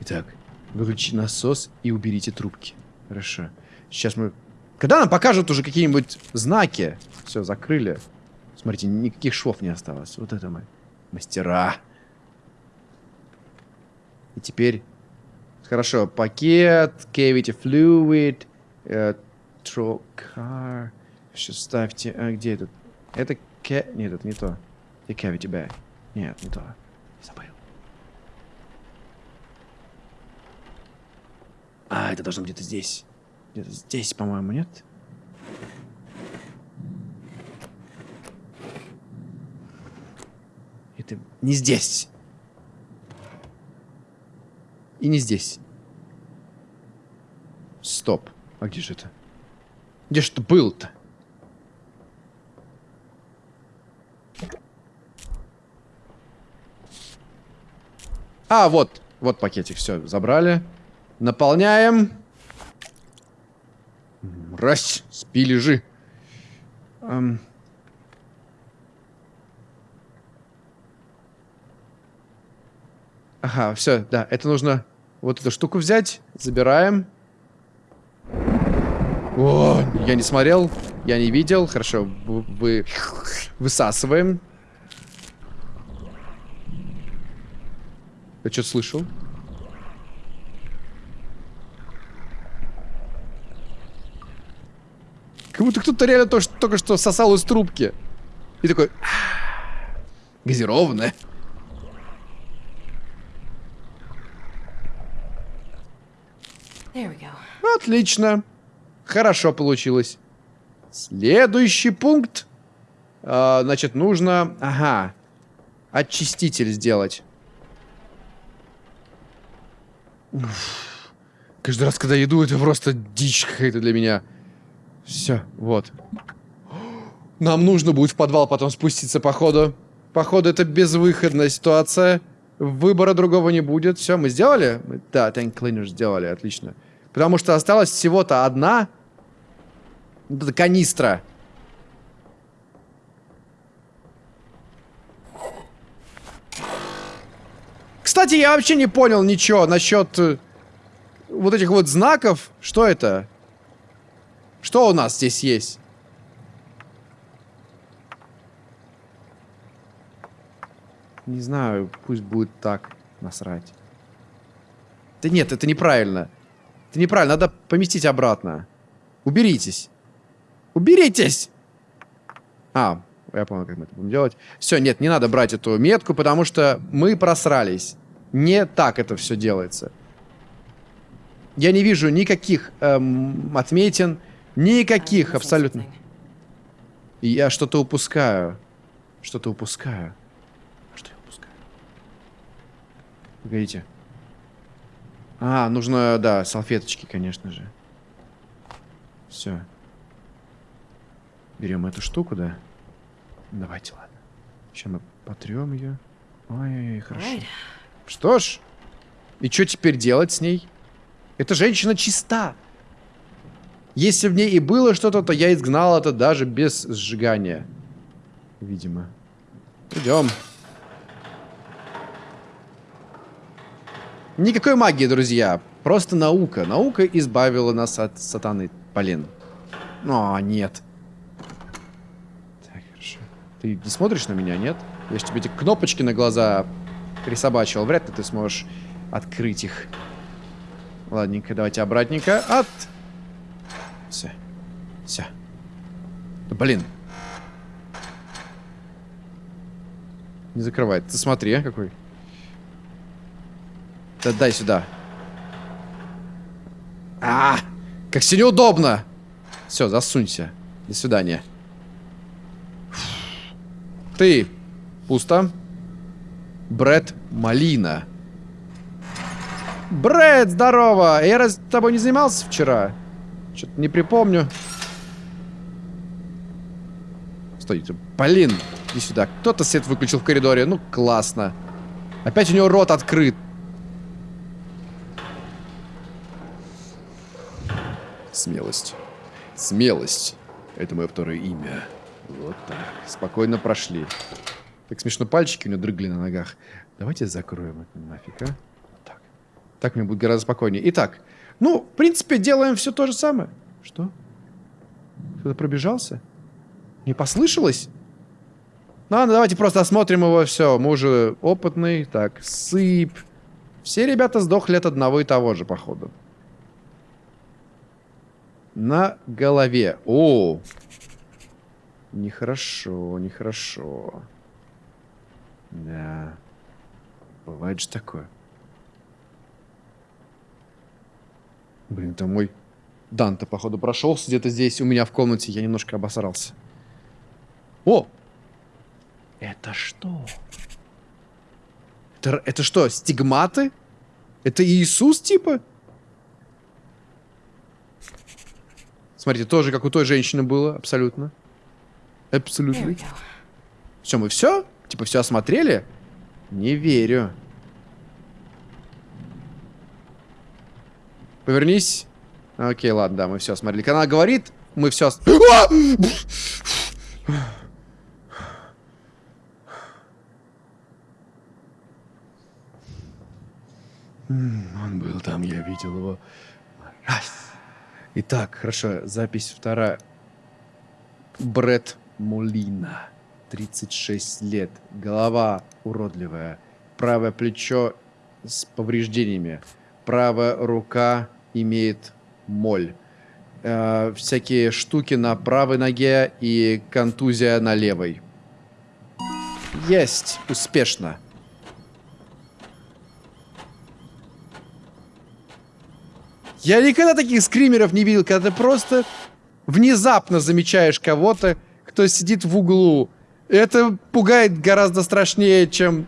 A: Итак, выключите насос и уберите трубки. Хорошо. Сейчас мы... Когда нам покажут уже какие-нибудь знаки? Все, закрыли. Смотрите, никаких швов не осталось. Вот это мы. Мастера. И теперь... Хорошо, пакет, cavity fluid, э, trocar. Сейчас ставьте... А, где этот? Это... Ке... Нет, это не то. Это cavity bag. Нет, не то. Забыл. А, это должно где-то здесь. Где-то здесь, по-моему, нет? Это не здесь. И не здесь. Стоп. А где же это? Где же это был-то? А, вот. Вот пакетик. Все, забрали. Наполняем. Мразь, спи, лежи. Эм. Ага, все, да, это нужно вот эту штуку взять. Забираем. О, я не смотрел, я не видел. Хорошо, вы, вы высасываем. Я что-то слышал. Как будто кто-то реально то, что, только что сосал из трубки. И такой... Газированное. Отлично. Хорошо получилось. Следующий пункт. А, значит, нужно... Ага. Очиститель сделать. Каждый раз, когда иду, это просто дичь какая-то для меня. Все, вот. Нам нужно будет в подвал потом спуститься, походу. Походу, это безвыходная ситуация. Выбора другого не будет. Все, мы сделали? Да, Tank Cleaner сделали, отлично. Потому что осталась всего-то одна вот эта канистра. Кстати, я вообще не понял ничего насчет э, вот этих вот знаков. Что это? Что у нас здесь есть? Не знаю, пусть будет так. Насрать. Да нет, это неправильно. Это неправильно, надо поместить обратно. Уберитесь. Уберитесь! А, я понял, как мы это будем делать. Все, нет, не надо брать эту метку, потому что мы просрались. Не так это все делается. Я не вижу никаких эм, отметин, никаких абсолютно. Я что-то упускаю. Что-то упускаю. Что я упускаю? Погодите. А, нужно, да, салфеточки, конечно же. Все. Берем эту штуку, да? Давайте, ладно. Сейчас мы потрем ее. Ой, хорошо.
D: Right.
A: Что ж, и что теперь делать с ней? Эта женщина чиста. Если в ней и было что-то, то я изгнал это даже без сжигания. Видимо. Идем. Никакой магии, друзья. Просто наука. Наука избавила нас от сатаны. Блин. О, нет. Ты не смотришь на меня, нет? Я же тебе эти кнопочки на глаза присобачивал. Вряд ли ты сможешь открыть их. Ладненько, давайте обратненько. От... Все. Все. Да, блин. Не закрывает. Ты смотри, а, какой. Да дай сюда. -а, -а как все неудобно. Все, засунься. До свидания. Ты. Пусто. Бред Малина. Бред, здорово! Я раз тобой не занимался вчера? Что-то не припомню. Стойте. Блин, иди сюда. Кто-то свет выключил в коридоре. Ну, классно. Опять у него рот открыт. Смелость. Смелость. Это мое второе имя. Вот так. Спокойно прошли. Так смешно пальчики у него дрыгли на ногах. Давайте закроем это нафиг, а? Вот так. Так мне будет гораздо спокойнее. Итак, ну, в принципе, делаем все то же самое. Что? Кто-то пробежался? Не послышалось? Ну ладно, давайте просто осмотрим его. Все, мы уже опытный. Так, сыпь. Все ребята сдохли от одного и того же, походу. На голове. О! Нехорошо, нехорошо. Да. Бывает же такое. Блин, это мой Данте, походу, прошелся где-то здесь у меня в комнате. Я немножко обосрался. О! Это что? Это, это что, стигматы? Это Иисус, типа? Смотрите, тоже как у той женщины было, абсолютно. Абсолютно. Все, мы все? Типа все осмотрели? Не верю. Повернись. Окей, ладно, да, мы все осмотрели. Когда она говорит, мы все... Он был там, я видел его. Раз. Итак, хорошо, запись вторая. Бред Мулина. 36 лет. Голова уродливая. Правое плечо с повреждениями. Правая рука имеет моль. Э, всякие штуки на правой ноге и контузия на левой. Есть. Успешно. Я никогда таких скримеров не видел, когда ты просто внезапно замечаешь кого-то, кто сидит в углу. Это пугает гораздо страшнее, чем...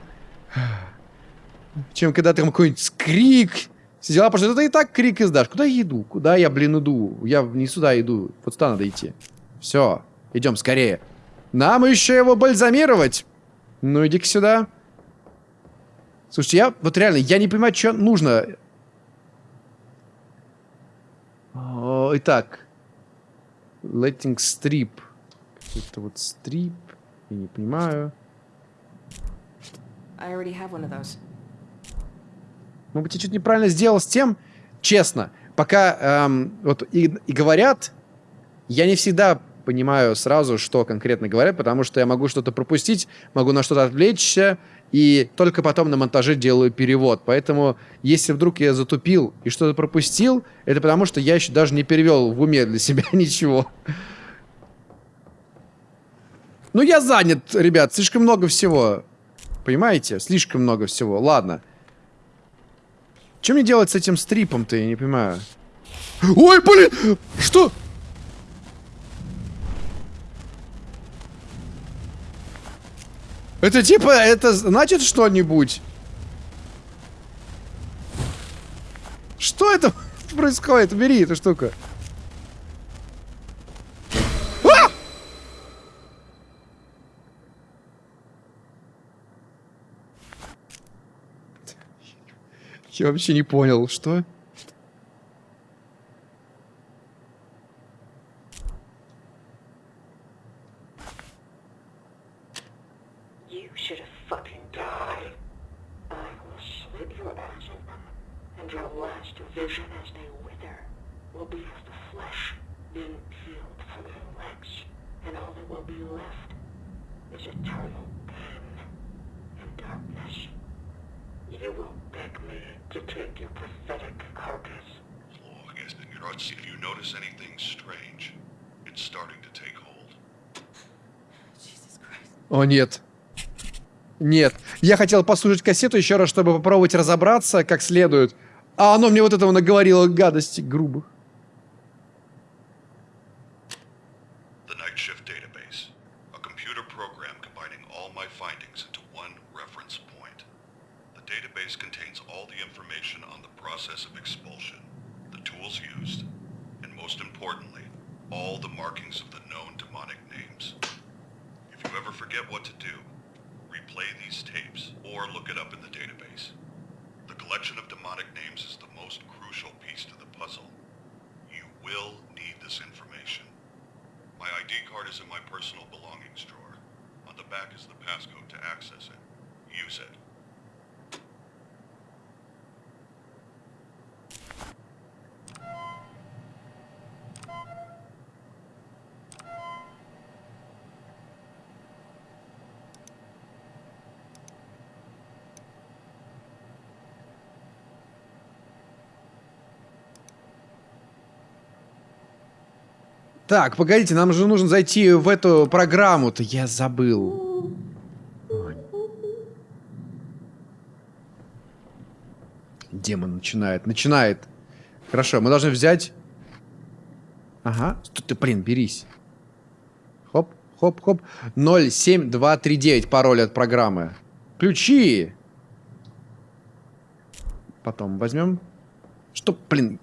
A: Чем когда там какой-нибудь скрик. Сидела, потому что ты и так крик издашь. Куда я иду? Куда я, блин, иду? Я не сюда иду. Вот сюда надо идти. Все. Идем скорее. Нам еще его бальзамировать. Ну, иди-ка сюда. Слушайте, я вот реально, я не понимаю, что нужно. Итак. Letting strip. Это вот стрип. Я не понимаю.
D: I already have one of those.
A: Может быть, я что-то неправильно сделал с тем, честно. Пока эм, вот и, и говорят, я не всегда понимаю сразу, что конкретно говорят, потому что я могу что-то пропустить, могу на что-то отвлечься, и только потом на монтаже делаю перевод. Поэтому, если вдруг я затупил и что-то пропустил, это потому что я еще даже не перевел в уме для себя [laughs] ничего. Ну, я занят, ребят, слишком много всего. Понимаете? Слишком много всего. Ладно. Что мне делать с этим стрипом-то, я не понимаю. Ой, блин! Что? Это типа, это значит что-нибудь? Что это [laughs] происходит? Бери эту штуку. Я вообще не понял, что?
G: You should have fucking died. I will slit your eyes open, and your last vision as they wither will be of the flesh being peeled from your legs, and all that will be left is eternal pain and darkness. You will beg me to take your pathetic carcass.
E: Oh, I guess you know, if you notice anything strange, it's starting to take hold.
D: Jesus Christ.
A: О, нет. Нет. Я хотел послушать кассету еще раз, чтобы попробовать разобраться как следует. А оно мне вот этого наговорило гадости грубых.
E: The Night Shift Database. A computer program combining all my findings into one reference point. The database contains all the information on the process of expulsion, the tools used, and most importantly, all the markings of the known demonic names. If you ever forget what to do, replay these tapes or look it up in the database. The collection of demonic names is the most crucial piece to the puzzle. You will need this information. My ID card is in my personal belongings drawer. On the back is the passcode to access it. Use it.
A: Так, погодите, нам же нужно зайти в эту программу-то. Я забыл. Демон начинает, начинает. Хорошо, мы должны взять... Ага, Стой, ты, блин, берись. Хоп, хоп, хоп. 07239 пароль от программы. Ключи! Потом возьмем. Что, блин,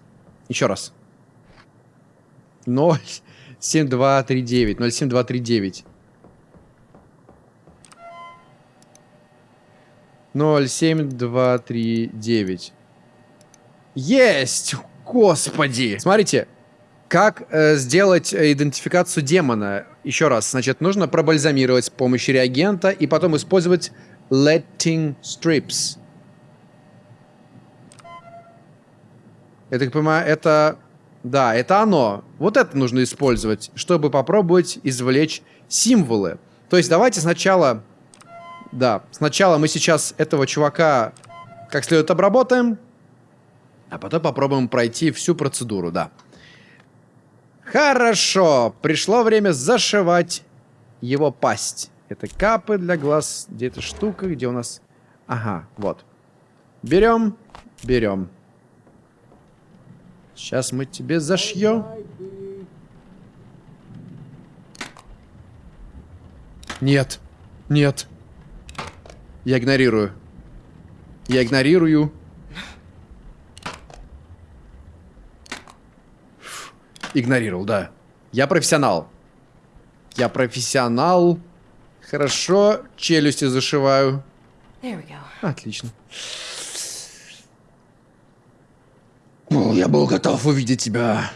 A: еще раз. 0, 7239, 07239. 07239. Есть! Господи! Смотрите, как э, сделать э, идентификацию демона? Еще раз, значит, нужно пробальзамировать с помощью реагента и потом использовать letting strips. Я так понимаю, это... Да, это оно. Вот это нужно использовать, чтобы попробовать извлечь символы. То есть давайте сначала... Да, сначала мы сейчас этого чувака как следует обработаем, а потом попробуем пройти всю процедуру, да. Хорошо, пришло время зашивать его пасть. Это капы для глаз. Где эта штука? Где у нас... Ага, вот. Берем, берем. Сейчас мы тебе зашьем. Нет, нет. Я игнорирую. Я игнорирую. Игнорировал, да. Я профессионал. Я профессионал. Хорошо, челюсти зашиваю.
D: Go.
A: Отлично. О, я был готов увидеть тебя.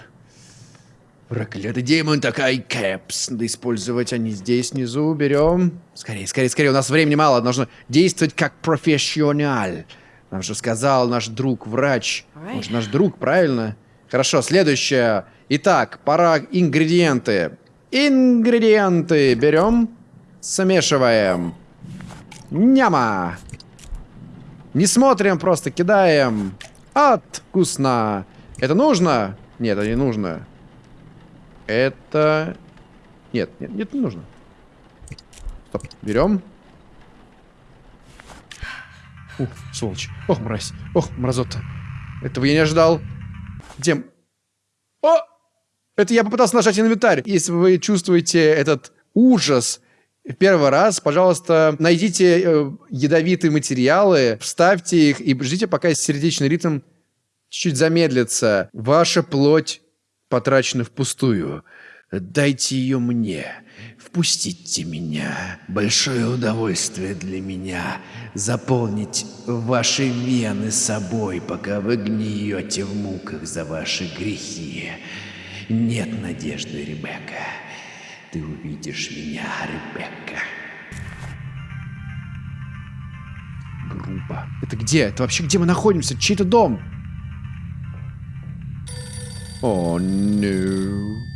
A: Проклятый демон, такая кэпс. Надо использовать они здесь внизу. Берем. Скорее, скорее, скорее. У нас времени мало. Нужно действовать как профессионал. Нам же сказал наш друг-врач. Он же наш друг, правильно? Хорошо, следующее. Итак, пора ингредиенты. Ингредиенты берем. Смешиваем. Няма. Не смотрим, просто кидаем. От, вкусно. Это нужно? Нет, это не нужно. Это... Нет, нет, нет, не нужно. Стоп, берем. Ух, сволочь. Ох, мразь. Ох, мразота. Этого я не ожидал. Где... О! Это я попытался нажать инвентарь. Если вы чувствуете этот ужас первый раз, пожалуйста, найдите э, ядовитые материалы, вставьте их и ждите, пока сердечный ритм чуть-чуть замедлится. Ваша плоть потрачена впустую. Дайте ее мне. Впустите меня. Большое удовольствие для меня заполнить ваши вены собой, пока вы гниете в муках за ваши грехи. Нет надежды, Ребекка. Ты увидишь меня, Ребекка. Группа. Это где? Это вообще где мы находимся? Чей-то дом? О, oh, no.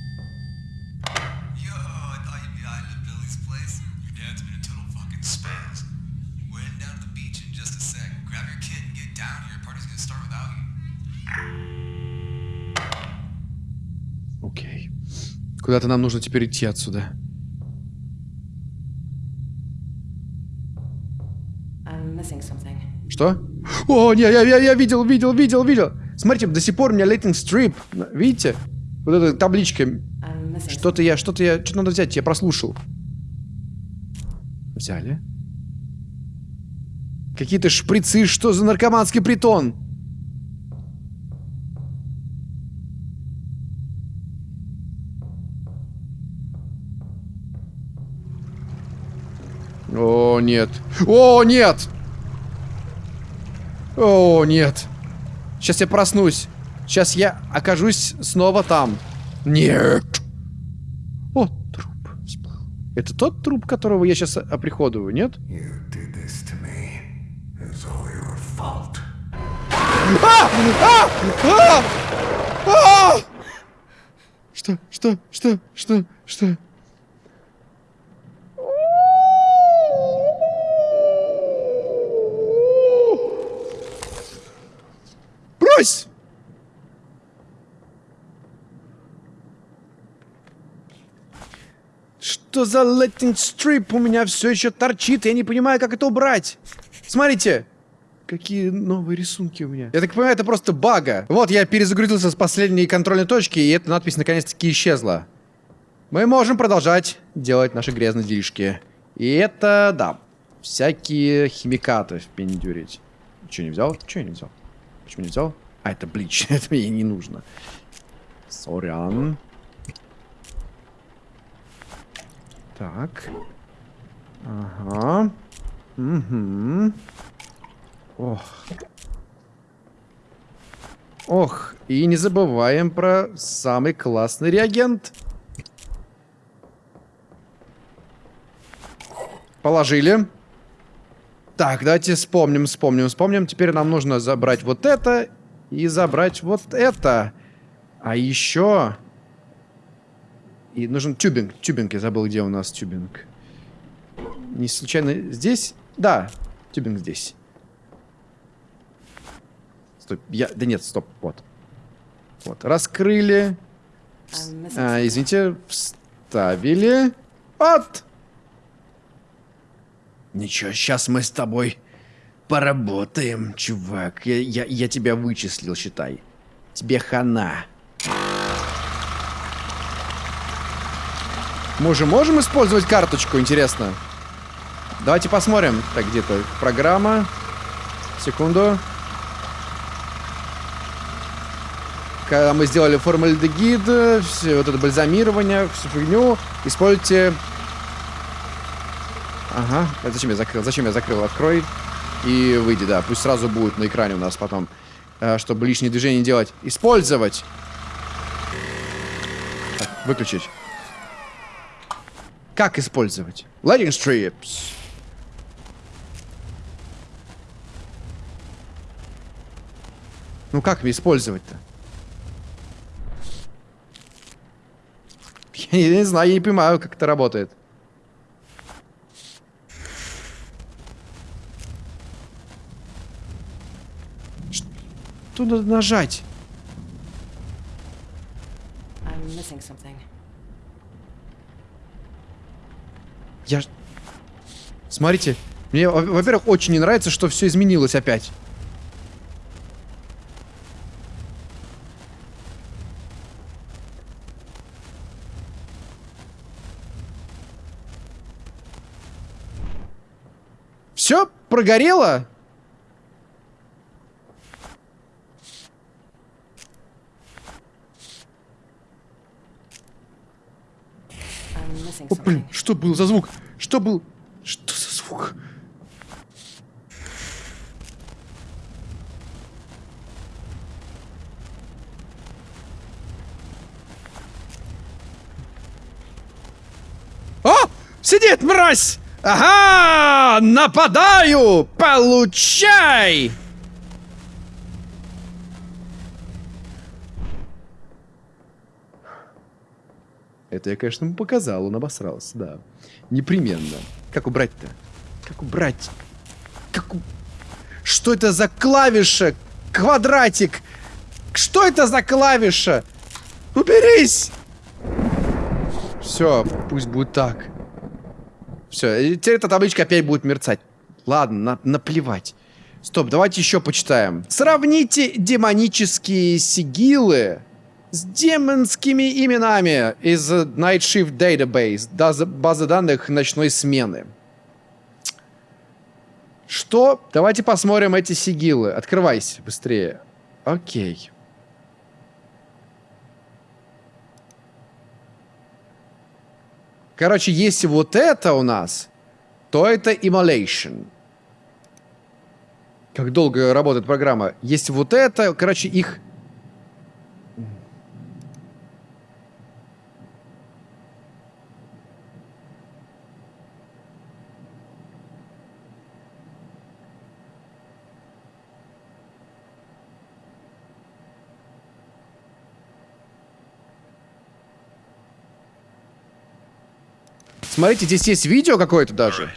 A: Куда-то нам нужно теперь идти отсюда. Что? О, не, я, я, я видел, видел, видел, видел. Смотрите, до сих пор у меня Lighting Strip. Видите? Вот эта табличка. Что-то я, что-то я, что-то надо взять, я прослушал. Взяли. Какие-то шприцы, что за наркоманский притон? О, нет. О, нет! О, нет. Сейчас я проснусь. Сейчас я окажусь снова там. Нет. О, труп всплыл. Это тот труп, которого я сейчас оприходую, нет? А! А! А! А! Что? Что? Что? Что? Что? Брось! что за Lightning Strip у меня все еще торчит? Я не понимаю, как это убрать. Смотрите. Какие новые рисунки у меня. Я так понимаю, это просто бага. Вот, я перезагрузился с последней контрольной точки, и эта надпись наконец-таки исчезла. Мы можем продолжать делать наши грязные делишки. И это, да, всякие химикаты впендюрить. Че не взял? Че не взял? Почему не взял? А, это блич. [laughs] это мне не нужно. Сорян. Так. Ага. Угу. Ох. Ох, и не забываем про самый классный реагент. Положили. Так, давайте вспомним, вспомним, вспомним. Теперь нам нужно забрать вот это и забрать вот это. А еще... И нужен тюбинг. Тюбинг, я забыл, где у нас тюбинг. Не случайно здесь? Да, тюбинг здесь. Стоп, я... Да нет, стоп, вот. Вот, раскрыли. А, извините, вставили. Вот! Ничего, сейчас мы с тобой поработаем, чувак. Я, я, я тебя вычислил, считай. Тебе хана. Мы уже можем использовать карточку, интересно? Давайте посмотрим. Так, где-то программа. Секунду. Когда мы сделали формальдегид, все вот это бальзамирование, всю фигню, используйте Ага. Зачем я закрыл? Зачем я закрыл? Открой и выйди, да. Пусть сразу будет на экране у нас потом. Э, чтобы лишние движения не делать. Использовать. Так, выключить. Как использовать? Lighting strips. Ну как использовать-то? [laughs] Я не знаю, я не понимаю, как это работает. Что надо нажать? Я... Смотрите, мне, во-первых, очень не нравится, что все изменилось опять. Все прогорело? О, блин, что был за звук? Что был? Что за звук? О! Сидит мразь! Ага! Нападаю! Получай! Это я, конечно, ему показал, он обосрался, да. Непременно. Как убрать-то? Как убрать? Как у... Что это за клавиша? Квадратик! Что это за клавиша? Уберись! Все, пусть будет так. Все, теперь эта табличка опять будет мерцать. Ладно, на наплевать. Стоп, давайте еще почитаем. Сравните демонические сигилы с демонскими именами из Night Shift Database, базы данных ночной смены. Что? Давайте посмотрим эти сигилы. Открывайся быстрее. Окей. Короче, если вот это у нас, то это Immolation. Как долго работает программа. Если вот это, короче, их Смотрите, здесь есть видео какое-то даже.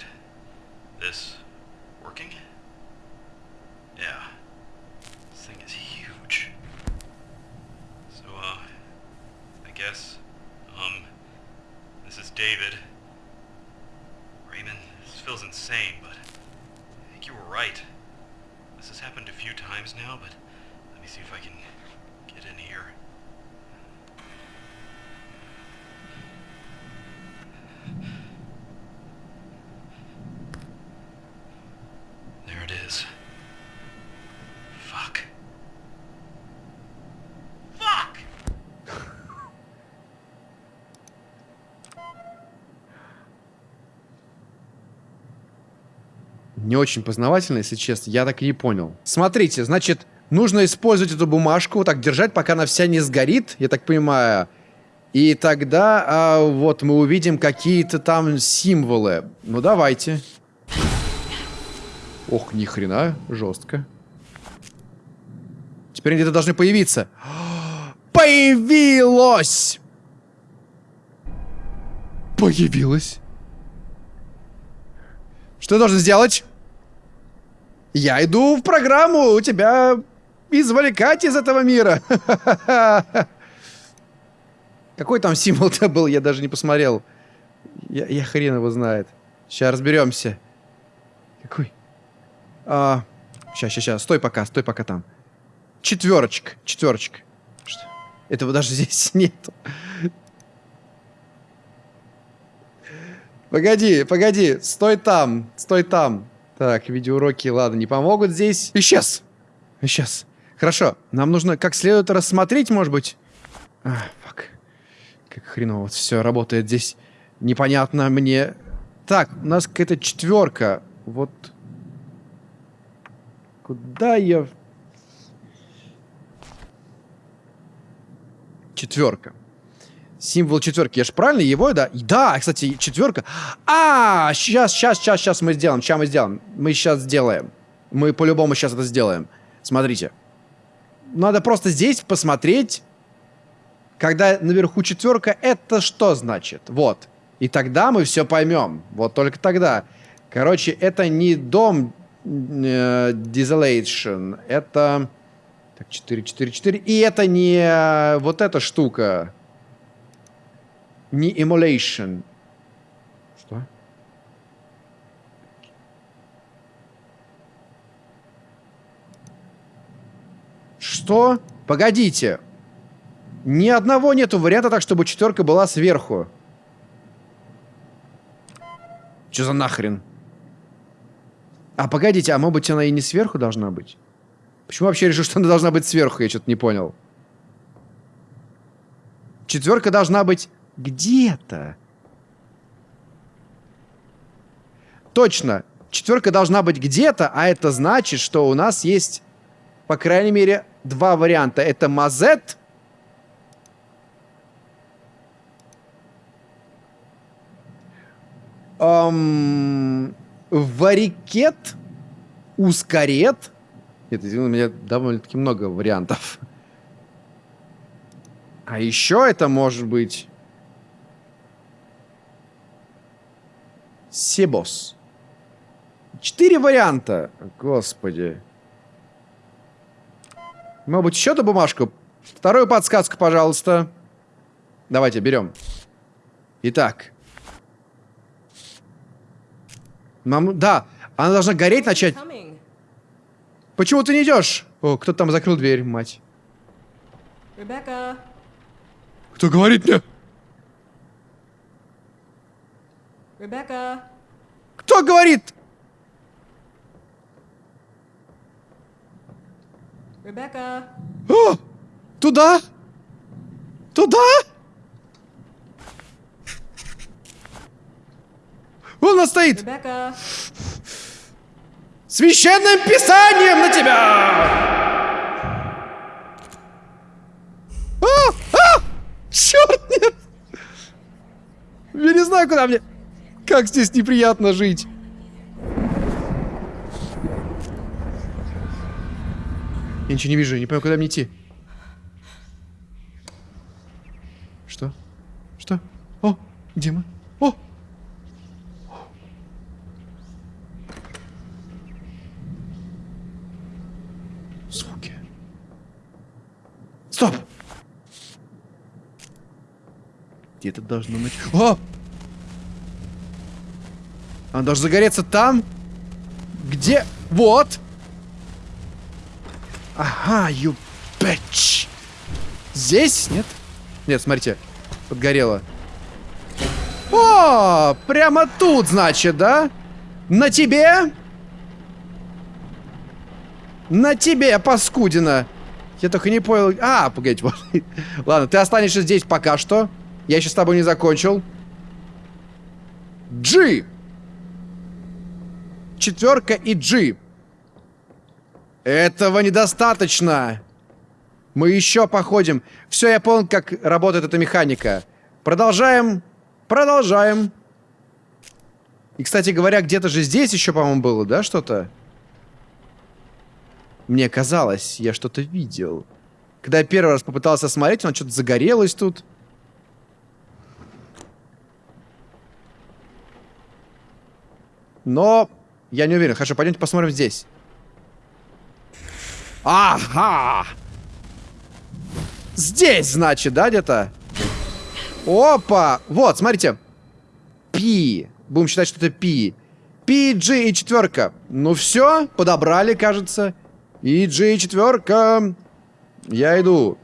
H: insane, but I think you were right. This has happened a few times now, but let me see if I can get in here. There it is. Fuck. Fuck!
A: Не очень познавательно, если честно. Я так и не понял. Смотрите, значит, нужно использовать эту бумажку, вот так держать, пока она вся не сгорит, я так понимаю. И тогда а, вот мы увидим какие-то там символы. Ну давайте. Ох, ни хрена, жестко. Теперь где-то должны появиться. [gasps] Появилось! Появилось. Что я должен сделать? Я иду в программу у тебя извлекать из этого мира. [laughs] Какой там символ-то [laughs] был, я даже не посмотрел. Я, я хрен его знает. Сейчас разберемся. Какой? А, сейчас, сейчас, сейчас. Стой пока, стой пока там. Четверочка, четверочка. Что? Этого даже [laughs] здесь нету. Погоди, погоди, стой там, стой там. Так, видеоуроки, ладно, не помогут здесь. Исчез. Исчез. Хорошо, нам нужно как следует рассмотреть, может быть. А, фак. Как хреново вот все работает здесь. Непонятно мне. Так, у нас какая-то четверка. Вот. Куда я... Четверка. Символ четверки. Я же правильно его, да? Да, кстати, четверка. А, сейчас, сейчас, сейчас, сейчас мы сделаем. Сейчас мы сделаем. Мы сейчас сделаем. Мы по-любому сейчас это сделаем. Смотрите. Надо просто здесь посмотреть, когда наверху четверка, это что значит? Вот. И тогда мы все поймем. Вот только тогда. Короче, это не дом э, Desolation. Это... Так, 4, 4, 4. И это не э, вот эта штука. Не Emulation. Что? Что? Погодите. Ни одного нету варианта так, чтобы четверка была сверху. Что за нахрен? А, погодите, а может быть она и не сверху должна быть? Почему вообще решил, что она должна быть сверху? Я что-то не понял. Четверка должна быть где-то. Точно. Четверка должна быть где-то, а это значит, что у нас есть, по крайней мере, два варианта. Это мазет. Эм, варикет. Ускорет. Нет, у меня довольно-таки много вариантов. А еще это может быть... Себос. Четыре варианта. Господи. Может быть, еще эту бумажку? Вторую подсказку, пожалуйста. Давайте, берем. Итак. Мам... Да, она должна гореть начать. Почему ты не идешь? О, кто там закрыл дверь, мать.
D: Rebecca.
A: Кто говорит мне?
D: Rebecca.
A: Кто говорит?
D: Rebecca.
A: О! Туда? Туда? Вон она стоит!
D: Rebecca.
A: Священным писанием на тебя! А! А! Черт, нет! Я не знаю, куда мне... Как здесь неприятно жить. Я ничего не вижу, я не понимаю, куда мне идти. Что? Что? О, где мы? О! Звуки. Стоп! Где-то должно быть... О! Она должна загореться там? Где? Вот! Ага, you bitch! Здесь? Нет? Нет, смотрите. Подгорело. О, прямо тут, значит, да? На тебе? На тебе, паскудина. Я только не понял. А, погодите, [laughs] вот. Ладно, ты останешься здесь пока что. Я еще с тобой не закончил. G. Четверка и G. Этого недостаточно. Мы еще походим. Все, я понял, как работает эта механика. Продолжаем. Продолжаем. И, кстати говоря, где-то же здесь еще, по-моему, было, да, что-то? Мне казалось, я что-то видел. Когда я первый раз попытался смотреть, оно что-то загорелось тут. Но я не уверен. Хорошо, пойдемте посмотрим здесь. Ага! Здесь, значит, да, где-то? Опа! Вот, смотрите. Пи. Будем считать, что это пи. Пи, G и четверка. Ну все, подобрали, кажется. И G и четверка. Я иду.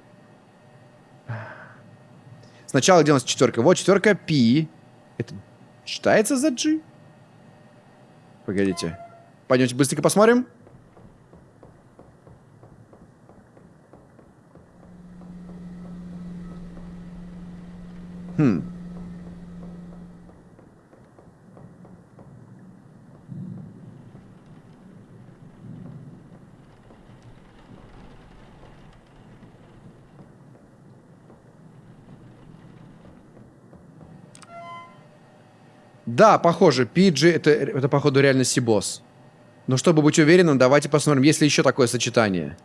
A: Сначала где у нас четверка? Вот четверка пи. Это считается за G? Погодите. Пойдемте быстренько посмотрим. Хм. Да, похоже, Пиджи это, это походу реально Сибос. Но чтобы быть уверенным, давайте посмотрим, есть ли еще такое сочетание.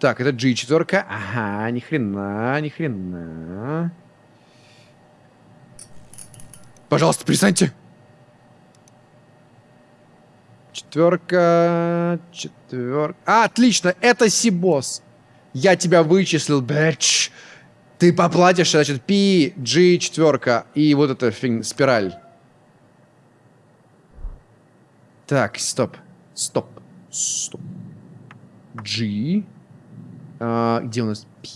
A: Так, это G4. Ага, ни хрена, ни хрена. Пожалуйста, перестаньте. Четверка, четверка. А, отлично, это Сибос. Я тебя вычислил, бэч. Ты поплатишь, значит, P, G, четверка и вот эта фиг, спираль. Так, стоп. Стоп. Стоп. G. А, где у нас P?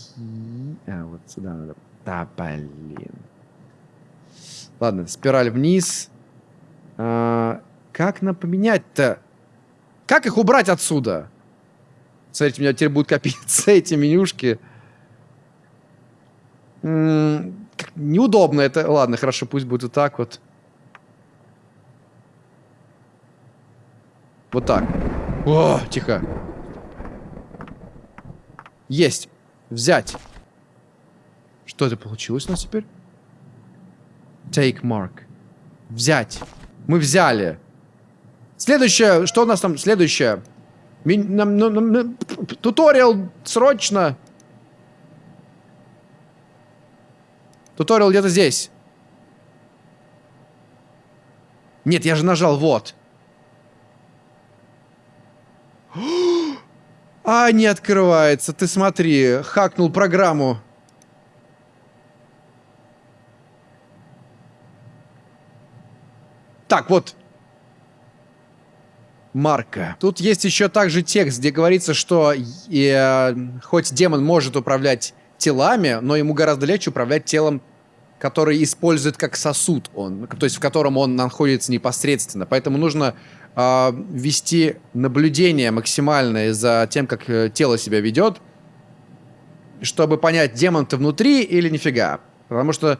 A: А, вот сюда надо. Да, блин. Ладно, спираль вниз. А, как нам поменять-то? Как их убрать отсюда? Смотрите, у меня теперь будут копиться [laughs] эти менюшки. Неудобно это. Ладно, хорошо, пусть будет вот так вот. Вот так. О, тихо. Есть. Взять. Что это получилось у нас теперь? Take mark. Взять. Мы взяли. Следующее. Что у нас там? Следующее. Нам, нам, нам, туториал срочно. Туториал где-то здесь. Нет, я же нажал вот. А, не открывается. Ты смотри, хакнул программу. Так, вот. Марка. Тут есть еще также текст, где говорится, что э, хоть демон может управлять телами, но ему гораздо легче управлять телом, который использует как сосуд он, то есть в котором он находится непосредственно. Поэтому нужно э, вести наблюдение максимальное за тем, как э, тело себя ведет, чтобы понять, демон ты внутри или нифига. Потому что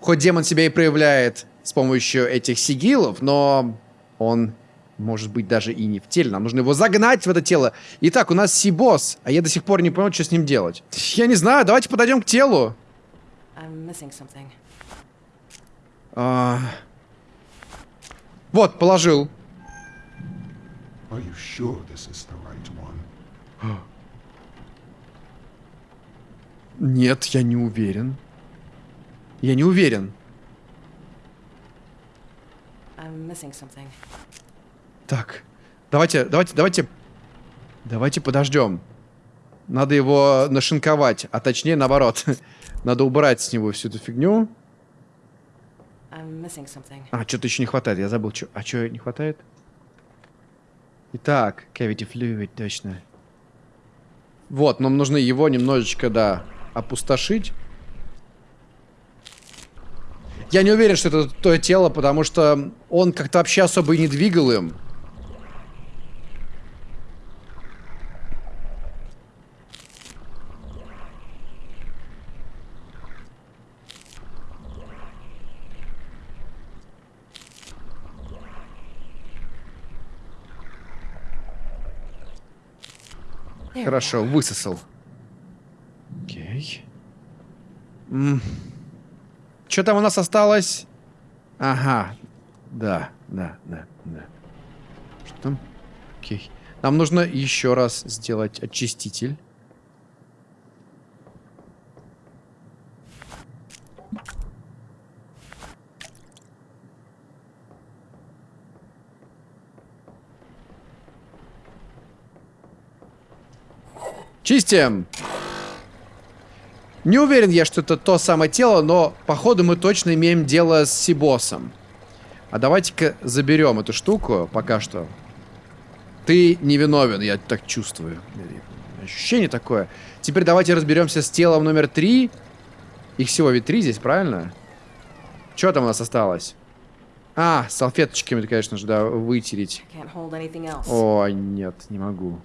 A: хоть демон себя и проявляет с помощью этих сигилов, но он может быть даже и не в теле. Нам нужно его загнать в это тело. Итак, у нас Сибос, а я до сих пор не понял, что с ним делать. Я не знаю, давайте подойдем к телу. А... Вот, положил. Sure right Нет, я не уверен. Я не уверен. Так, давайте, давайте, давайте, давайте подождем. Надо его нашинковать, а точнее наоборот. [laughs] Надо убрать с него всю эту фигню. А, что-то еще не хватает. Я забыл, что. А что не хватает? Итак, cavity fluid, точно. Вот, нам нужно его немножечко, да, опустошить. Я не уверен, что это то тело, потому что он как-то вообще особо и не двигал им. Хорошо, высосал. Окей. Что там у нас осталось? Ага. Да, да, да, да. Что там? Окей. Нам нужно еще раз сделать очиститель. Чистим! Не уверен я, что это то самое тело, но походу мы точно имеем дело с Сибосом. А давайте-ка заберем эту штуку пока что. Ты невиновен, я так чувствую. Ощущение такое. Теперь давайте разберемся с телом номер три. Их всего ведь три здесь, правильно? Что там у нас осталось? А, салфеточками, конечно же, да, вытереть. О, нет, не могу.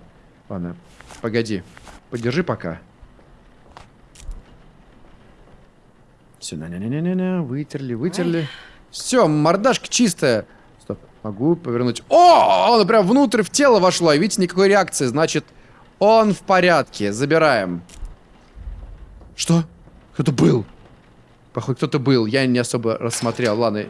A: Ладно, погоди. Подержи пока. Все, не не не не не вытерли, вытерли. Все, мордашка чистая. Стоп, могу повернуть. О, он прям внутрь в тело вошло. Видите, никакой реакции. Значит, он в порядке. Забираем. Что? Кто-то был. Похоже, кто-то был. Я не особо рассмотрел. Ладно.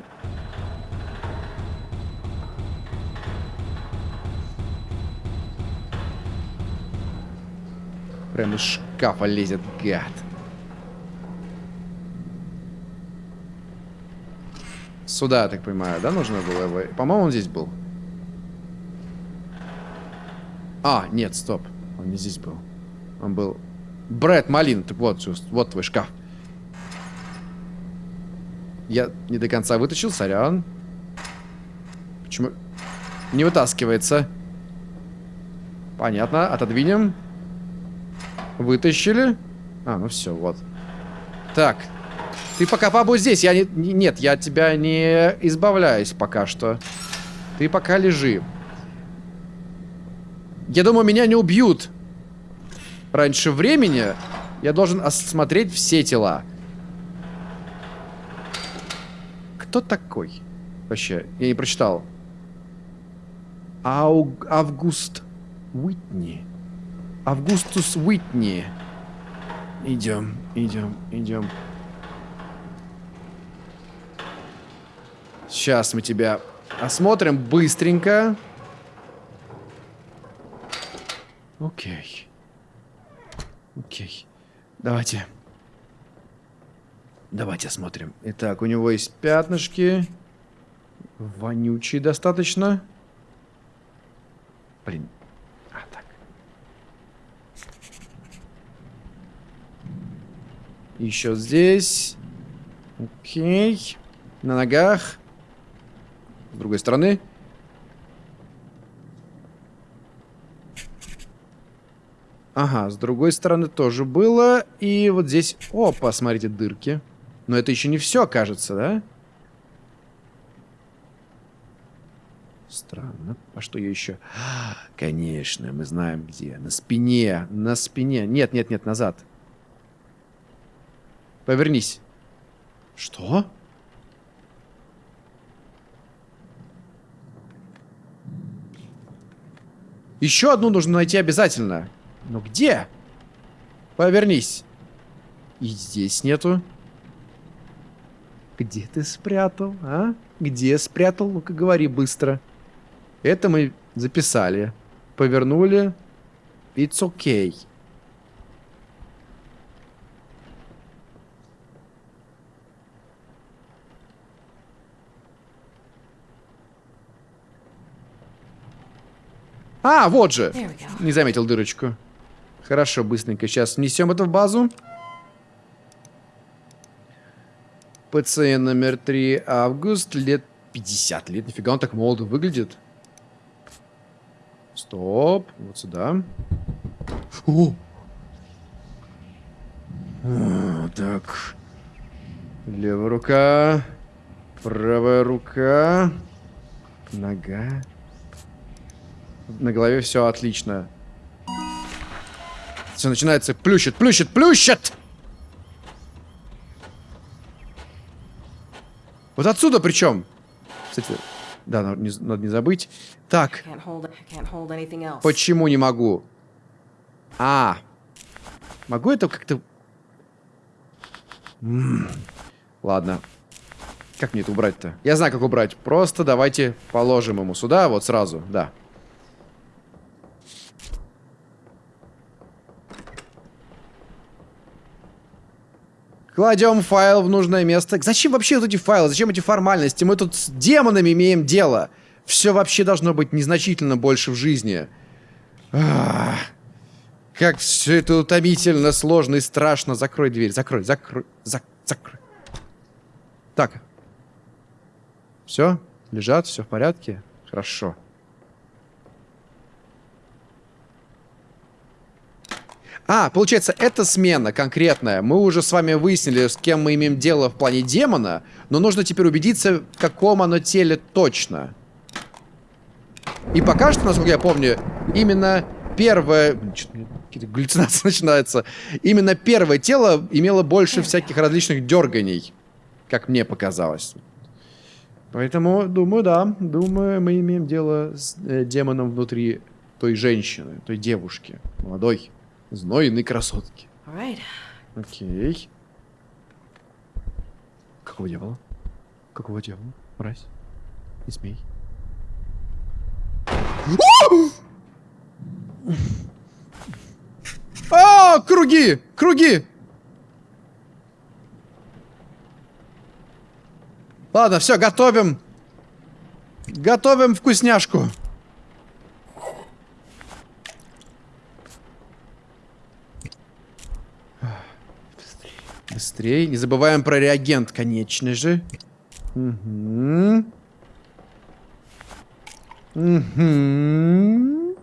A: Прям из шкафа лезет гад. Сюда, я так понимаю, да, нужно было его? По-моему, он здесь был. А, нет, стоп. Он не здесь был. Он был... Брэд Малин, так вот, вот твой шкаф. Я не до конца вытащил, сорян. Почему? Не вытаскивается. Понятно, отодвинем. Вытащили. А, ну все, вот. Так. Ты пока побудь здесь. Я не... Нет, я от тебя не избавляюсь пока что. Ты пока лежи. Я думаю, меня не убьют. Раньше времени я должен осмотреть все тела. Кто такой? Вообще, я не прочитал. Ауг... Август Уитни. Августус Уитни. Идем, идем, идем. Сейчас мы тебя осмотрим быстренько. Окей. Окей. Давайте. Давайте осмотрим. Итак, у него есть пятнышки. Вонючие достаточно. Блин, Еще здесь. Окей. На ногах. С другой стороны. Ага, с другой стороны тоже было. И вот здесь... О, посмотрите, дырки. Но это еще не все, кажется, да? Странно. А что еще? Конечно, мы знаем где. На спине. На спине. Нет, нет, нет, назад. Повернись. Что? Еще одну нужно найти обязательно. Но где? Повернись. И здесь нету. Где ты спрятал, а? Где спрятал? Ну-ка говори быстро. Это мы записали. Повернули. It's okay. А, вот же. Не заметил дырочку. Хорошо, быстренько. Сейчас внесем это в базу. Пациент номер 3. Август. Лет 50 лет. Нифига он так молодо выглядит. Стоп. Вот сюда. О! О, так. Левая рука. Правая рука. Нога. На голове все отлично. Все начинается. Плющит, плющит, плющит! Вот отсюда причем. Кстати, да, надо не, надо не забыть. Так, почему не могу? А, могу это как-то... Ладно. Как мне это убрать-то? Я знаю, как убрать. Просто давайте положим ему сюда, вот сразу, да. Кладем файл в нужное место. Зачем вообще вот эти файлы? Зачем эти формальности? Мы тут с демонами имеем дело. Все вообще должно быть незначительно больше в жизни. Ах, как все это утомительно, сложно и страшно. Закрой дверь, закрой, закрой, зак- закрой. Так. Все? Лежат, все в порядке? Хорошо. А, получается, эта смена конкретная. Мы уже с вами выяснили, с кем мы имеем дело в плане демона, но нужно теперь убедиться, в каком оно теле точно. И пока что, насколько я помню, именно первое... Какие-то галлюцинации [laughs] начинаются. Именно первое тело имело больше всяких различных дерганий, как мне показалось. Поэтому, думаю, да, думаю, мы имеем дело с э, демоном внутри той женщины, той девушки, молодой, знойной красотки.
D: Right.
A: Окей. Какого дьявола? Какого дьявола? Мразь. Не смей. А, круги! Круги! Ладно, все, готовим. Готовим вкусняшку. Быстрее. Не забываем про реагент, конечно же. Угу. Угу.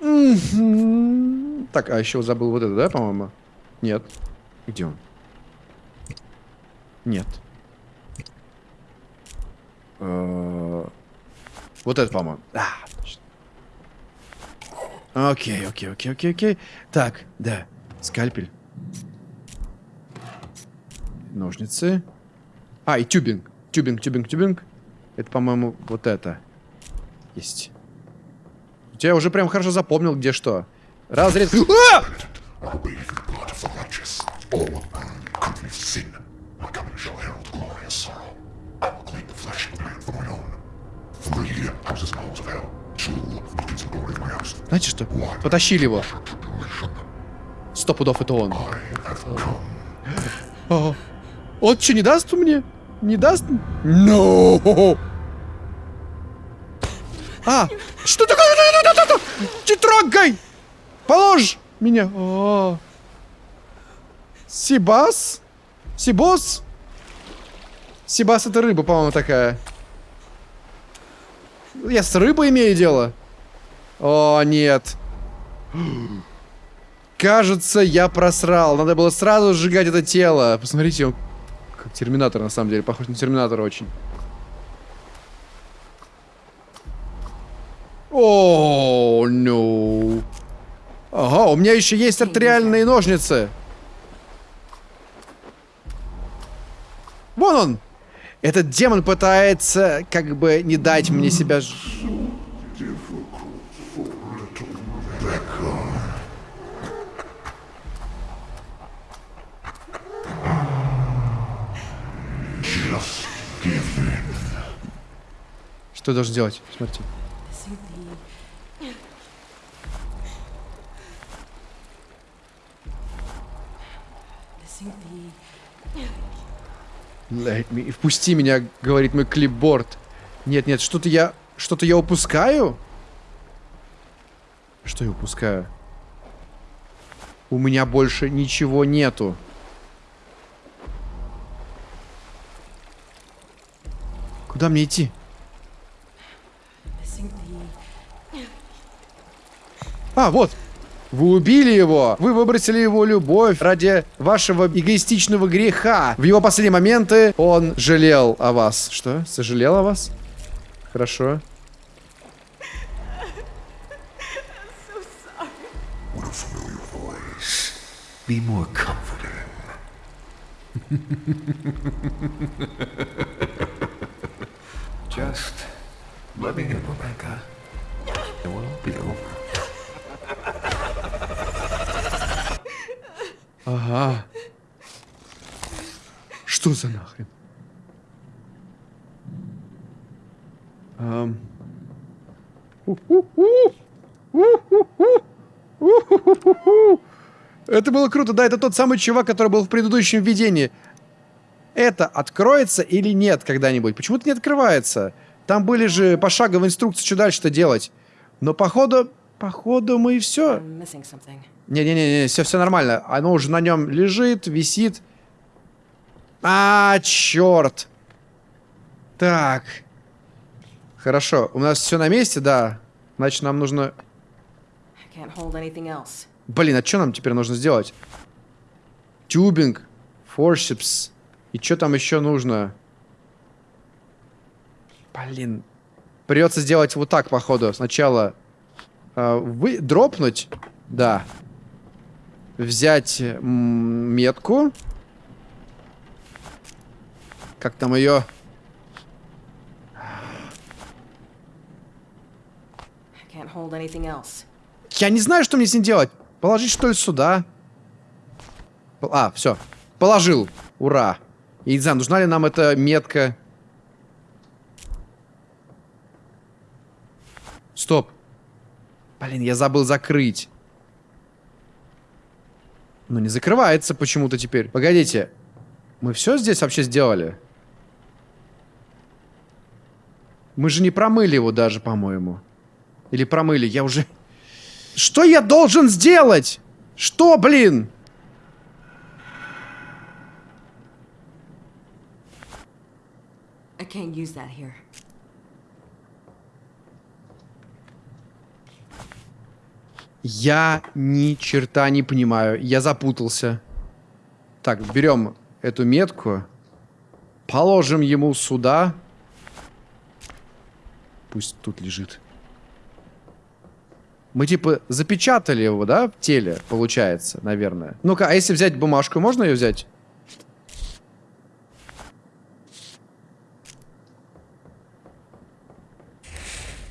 A: Угу. Так, а еще забыл вот это, да, по-моему? Нет. Где он? Нет. Э, Вот это, по-моему. Окей, окей, окей, окей, окей. Так, да. Скальпель. Ножницы. А, и тюбинг. Тюбинг, тюбинг, тюбинг. Это, по-моему, вот это. Есть. Я уже прям хорошо запомнил, где что. Разрез. [gasps] А!
E: All of man could herald glorious sorrow. I will claim the flesh of man for my own. Three houses and halls of hell. Two beacons of glory in my house.
A: Знаете что? Потащили его. Сто пудов это он. Ага. Он что, не даст мне? Не даст? No! А! Что такое? Не трогай! Положь меня! О. Сибас? Сибос? Сибас это рыба, по-моему, такая. Я с рыбой имею дело? О, нет. Кажется, я просрал. Надо было сразу сжигать это тело. Посмотрите, он как терминатор, на самом деле. Похож на терминатора очень. О, ну. Ага, у меня еще есть артериальные ножницы. Вон он. Этот демон пытается, как бы, не дать мне себя... Что я должен делать, Смотрите. Let me... Впусти меня, говорит мой клипборд. Нет, нет, что-то я... Что-то я упускаю? Что я упускаю? У меня больше ничего нету. Куда мне идти? А, вот. Вы убили его. Вы выбросили его любовь ради вашего эгоистичного греха. В его последние моменты он жалел о вас. Что? Сожалел о вас? Хорошо. [laughs]
E: Just let me in, Rebecca. It will be over.
A: Ага. Что за нахрен? Ам. Это было круто, да, это тот самый чувак, который был в предыдущем видении. Это откроется или нет когда-нибудь? Почему-то не открывается. Там были же пошаговые инструкции, что дальше-то делать. Но походу, походу мы и все. Не-не-не, все, все нормально. Оно уже на нем лежит, висит. А, черт. Так. Хорошо, у нас все на месте, да. Значит, нам нужно... Блин, а что нам теперь нужно сделать? Тюбинг, форсипс. И что там еще нужно? Блин. Придется сделать вот так, походу. Сначала вы дропнуть. Да. Взять метку. Как там ее? Я не знаю, что мне с ним делать. Положить, что ли, сюда? А, все. Положил. Ура. Я не знаю, нужна ли нам эта метка. Стоп. Блин, я забыл закрыть. Ну, не закрывается почему-то теперь. Погодите. Мы все здесь вообще сделали? Мы же не промыли его даже, по-моему. Или промыли, я уже... Что я должен сделать? Что, блин?
D: I can't use that here.
A: Я ни черта не понимаю. Я запутался. Так, берем эту метку. Положим ему сюда. Пусть тут лежит. Мы типа запечатали его, да, в теле, получается, наверное. Ну-ка, а если взять бумажку, можно ее взять?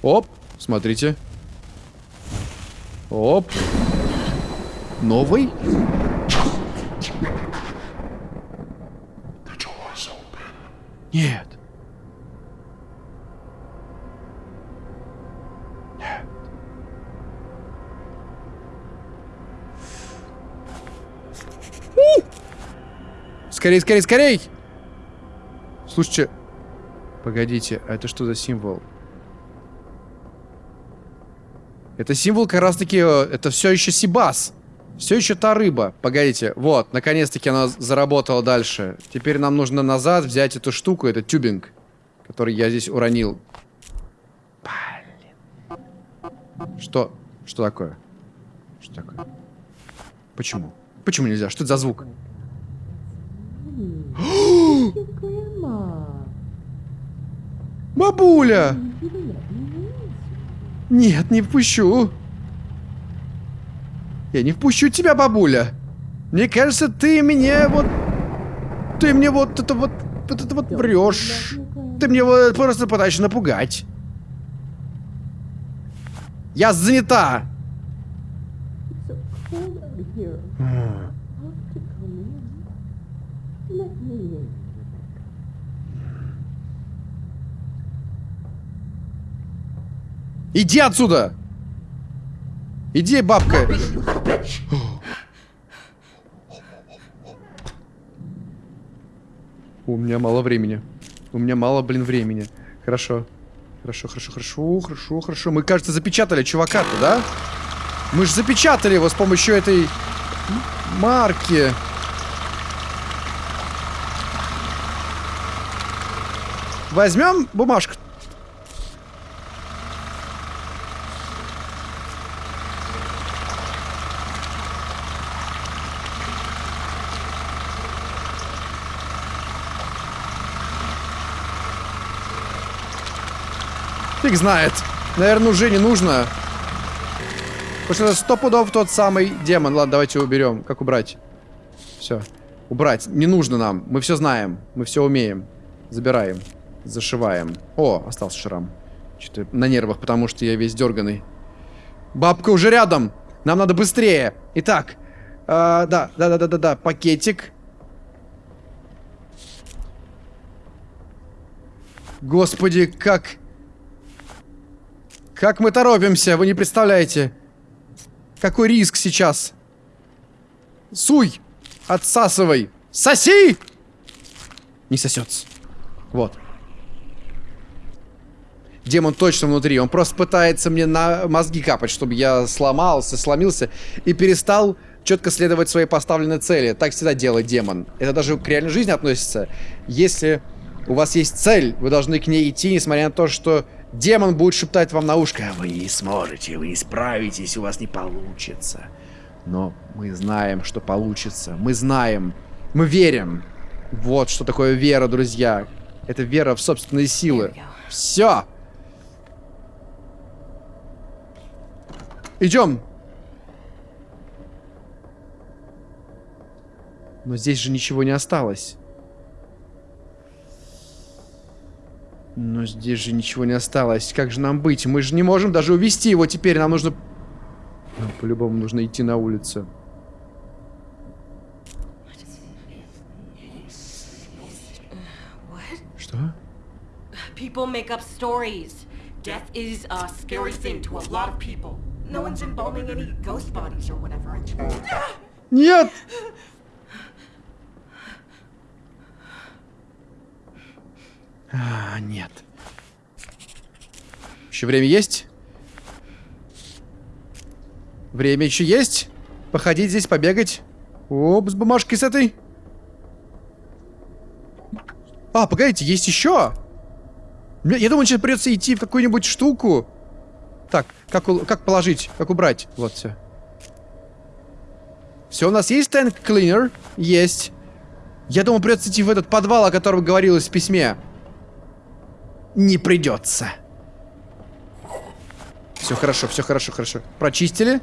A: Оп, смотрите. Оп. Новый? Нет. Скорей, скорей, скорей! Слушайте. Погодите, а это что за символ? Это символ как раз таки, э, это все еще Сибас. Все еще та рыба. Погодите, вот, наконец-таки она заработала дальше. Теперь нам нужно назад взять эту штуку, этот тюбинг, который я здесь уронил. Блин. Что? Что такое? Что такое? Почему? Почему нельзя? Что это за звук? Бабуля! Нет, не впущу. Я не впущу тебя, бабуля. Мне кажется, ты мне вот... Ты мне вот это вот... Вот это вот врешь. Ты мне вот просто пытаешься напугать. Я занята. Иди отсюда! Иди, бабка! У меня мало времени. У меня мало, блин, времени. Хорошо. Хорошо, хорошо, хорошо, хорошо, хорошо. Мы, кажется, запечатали чувака-то, да? Мы же запечатали его с помощью этой марки. Возьмем бумажку. Фиг знает. Наверное, уже не нужно. Потому что это сто пудов тот самый демон. Ладно, давайте уберем. Как убрать? Все. Убрать. Не нужно нам. Мы все знаем. Мы все умеем. Забираем. Зашиваем. О, остался шрам. Что-то на нервах, потому что я весь дерганый. Бабка уже рядом. Нам надо быстрее. Итак. а, да, да, да, да, да, да. Пакетик. Господи, как... Как мы торопимся, вы не представляете. Какой риск сейчас. Суй! Отсасывай! Соси! Не сосется. Вот. Демон точно внутри. Он просто пытается мне на мозги капать, чтобы я сломался, сломился и перестал четко следовать своей поставленной цели. Так всегда делает демон. Это даже к реальной жизни относится. Если у вас есть цель, вы должны к ней идти, несмотря на то, что демон будет шептать вам на ушко. Вы не сможете, вы не справитесь, у вас не получится. Но мы знаем, что получится. Мы знаем. Мы верим. Вот что такое вера, друзья. Это вера в собственные силы. Все. Идем. Но здесь же ничего не осталось. Но здесь же ничего не осталось. Как же нам быть? Мы же не можем даже увести его теперь. Нам нужно... Нам по-любому нужно идти на улицу. Что?
C: People make up stories. Death is a scary thing to a lot of people. No one's embalming any ghost bodies or whatever. [laughs]
A: Нет! А, нет. Еще время есть? Время еще есть? Походить здесь, побегать. Оп, с бумажкой с этой. А, погодите, есть еще? Я думаю, сейчас придется идти в какую-нибудь штуку. Так, как, как положить, как убрать? Вот все. Все, у нас есть cleaner? Есть. Я думаю, придется идти в этот подвал, о котором говорилось в письме. Не придется. Все хорошо, все хорошо, хорошо. Прочистили?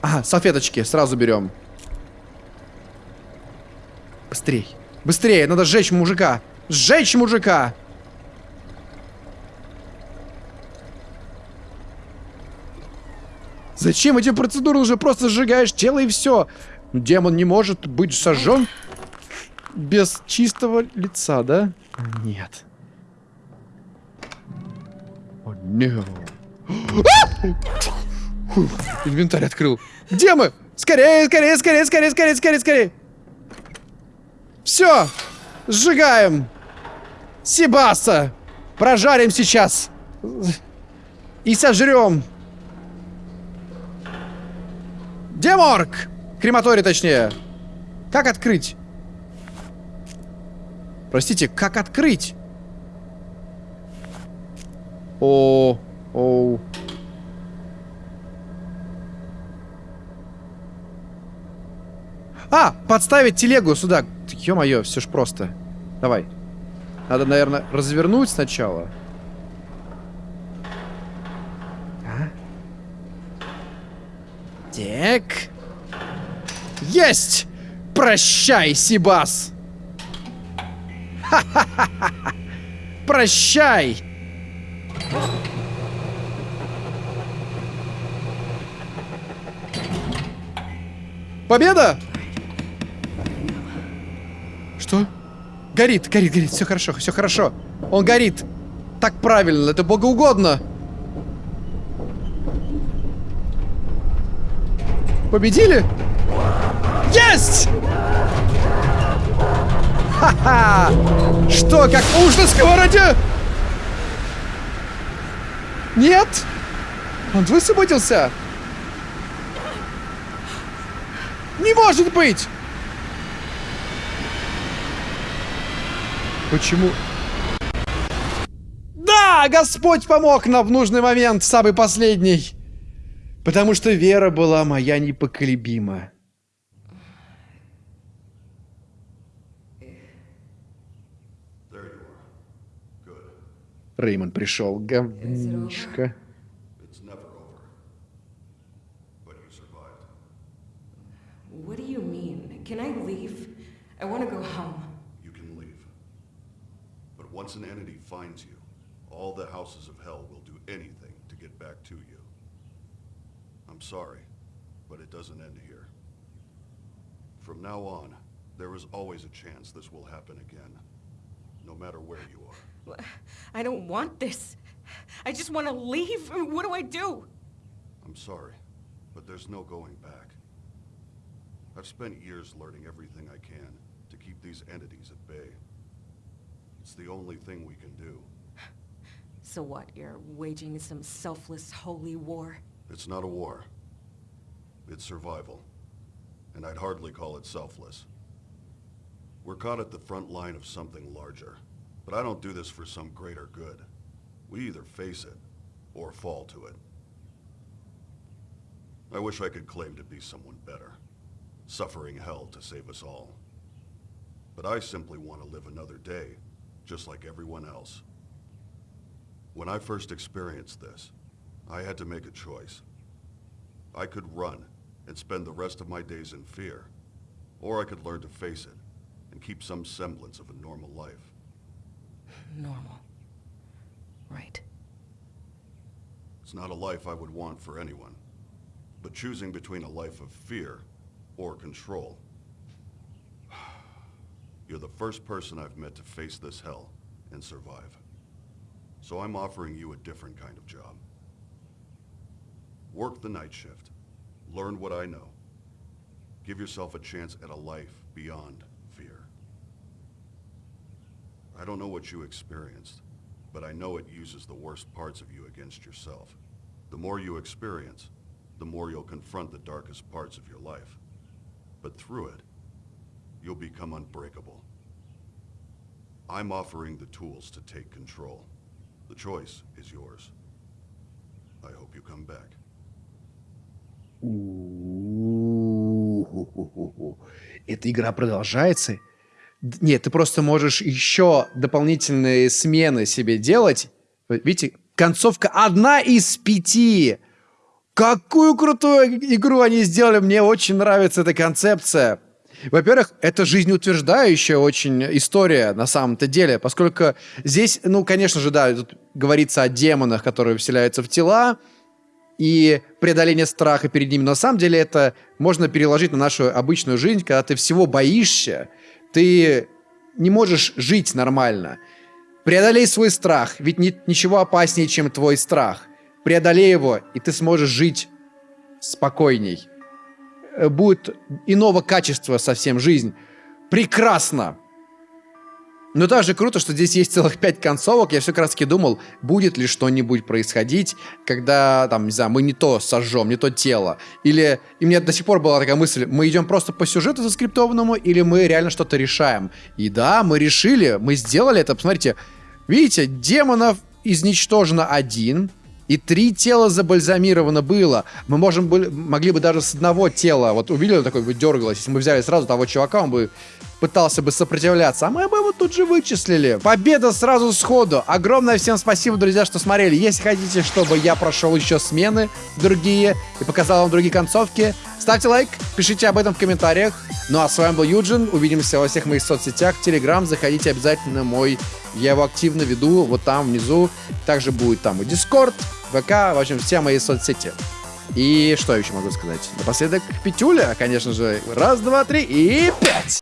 A: Ага, салфеточки сразу берем. Быстрей. Быстрее, надо сжечь мужика. Сжечь мужика! Зачем эти процедуры? Уже просто сжигаешь тело и все. Демон не может быть сожжен без чистого лица, да? Нет. О, нет. [gasps] Инвентарь открыл. Где мы? Скорее, скорее, скорее, скорее, скорее, скорее, скорее. Все. Сжигаем. Сибаса. Прожарим сейчас. И сожрем. Деморг! Крематорий, точнее. Как открыть? Простите, как открыть? О, о. А, подставить телегу сюда. Ё-моё, все ж просто. Давай. Надо, наверное, развернуть сначала. А? Так. Есть! Прощай, Сибас! [laughs] Прощай! Победа! Что? Горит, горит, горит. Все хорошо, все хорошо. Он горит. Так правильно, это богоугодно. Победили? Есть! Ха-ха! Что, как уж на сковороде? Нет? Он высвободился? Не может быть! Почему? Да, Господь помог нам в нужный момент, самый последний. Потому что вера была моя непоколебима. Реймонд пришел, говнишко.
E: It's never over. But you survived.
D: What do you mean? Can I leave? I want to go home.
E: You can leave. But once an entity finds you, all the houses of hell will do anything to get back to you. I'm sorry, but it doesn't end here. From now on, there is always a chance this will happen again. No matter where you are.
D: I don't want this. I just want to leave. What do I do?
E: I'm sorry, but there's no going back. I've spent years learning everything I can to keep these entities at bay. It's the only thing we can do.
D: So what? You're waging some selfless holy war?
E: It's not a war. It's survival. And I'd hardly call it selfless. We're caught at the front line of something larger. But I don't do this for some greater good. We either face it, or fall to it. I wish I could claim to be someone better, suffering hell to save us all. But I simply want to live another day, just like everyone else. When I first experienced this, I had to make a choice. I could run and spend the rest of my days in fear, or I could learn to face it and keep some semblance of a normal life.
D: Normal. Right.
E: It's not a life I would want for anyone, but choosing between a life of fear or control. [sighs] You're the first person I've met to face this hell and survive. So I'm offering you a different kind of job. Work the night shift. Learn what I know. Give yourself a chance at a life beyond. I don't know what you experienced, but I know it uses the worst parts of you against yourself. The more you experience, the more you'll confront the darkest parts of your life. But through it, you'll become unbreakable. I'm offering the tools to take control. The choice is yours. I hope you come back.
A: У-у-у-у-у-у. [laughs] Эта игра продолжается? Нет, ты просто можешь еще дополнительные смены себе делать. Видите, концовка одна из пяти. Какую крутую игру они сделали. Мне очень нравится эта концепция. Во-первых, это жизнеутверждающая очень история на самом-то деле, поскольку здесь, ну, конечно же, да, тут говорится о демонах, которые вселяются в тела, и преодоление страха перед ними. Но на самом деле это можно переложить на нашу обычную жизнь, когда ты всего боишься, ты не можешь жить нормально. Преодолей свой страх, ведь нет ничего опаснее, чем твой страх. Преодолей его, и ты сможешь жить спокойней. Э, Будет иного качества совсем жизнь. Прекрасно! Но также круто, что здесь есть целых пять концовок. Я все как думал, будет ли что-нибудь происходить, когда, там, не знаю, мы не то сожжем, не то тело. Или... И мне до сих пор была такая мысль, мы идем просто по сюжету заскриптованному, или мы реально что-то решаем. И да, мы решили, мы сделали это. Посмотрите, видите, демонов изничтожено один, и три тела забальзамировано было. Мы можем были, могли бы даже с одного тела, вот увидели, такой бы дергалось, если мы взяли сразу того чувака, он бы пытался бы сопротивляться, а мы бы его тут же вычислили. Победа сразу сходу. Огромное всем спасибо, друзья, что смотрели. Если хотите, чтобы я прошел еще смены другие и показал вам другие концовки, ставьте лайк, пишите об этом в комментариях. Ну а с вами был Юджин. Увидимся во всех моих соцсетях. Телеграм, заходите обязательно мой. Я его активно веду вот там внизу. Также будет там и Дискорд, ВК, в общем, все мои соцсети. И что еще могу сказать? Напоследок, Петюля, конечно же. Раз, два, три и пять!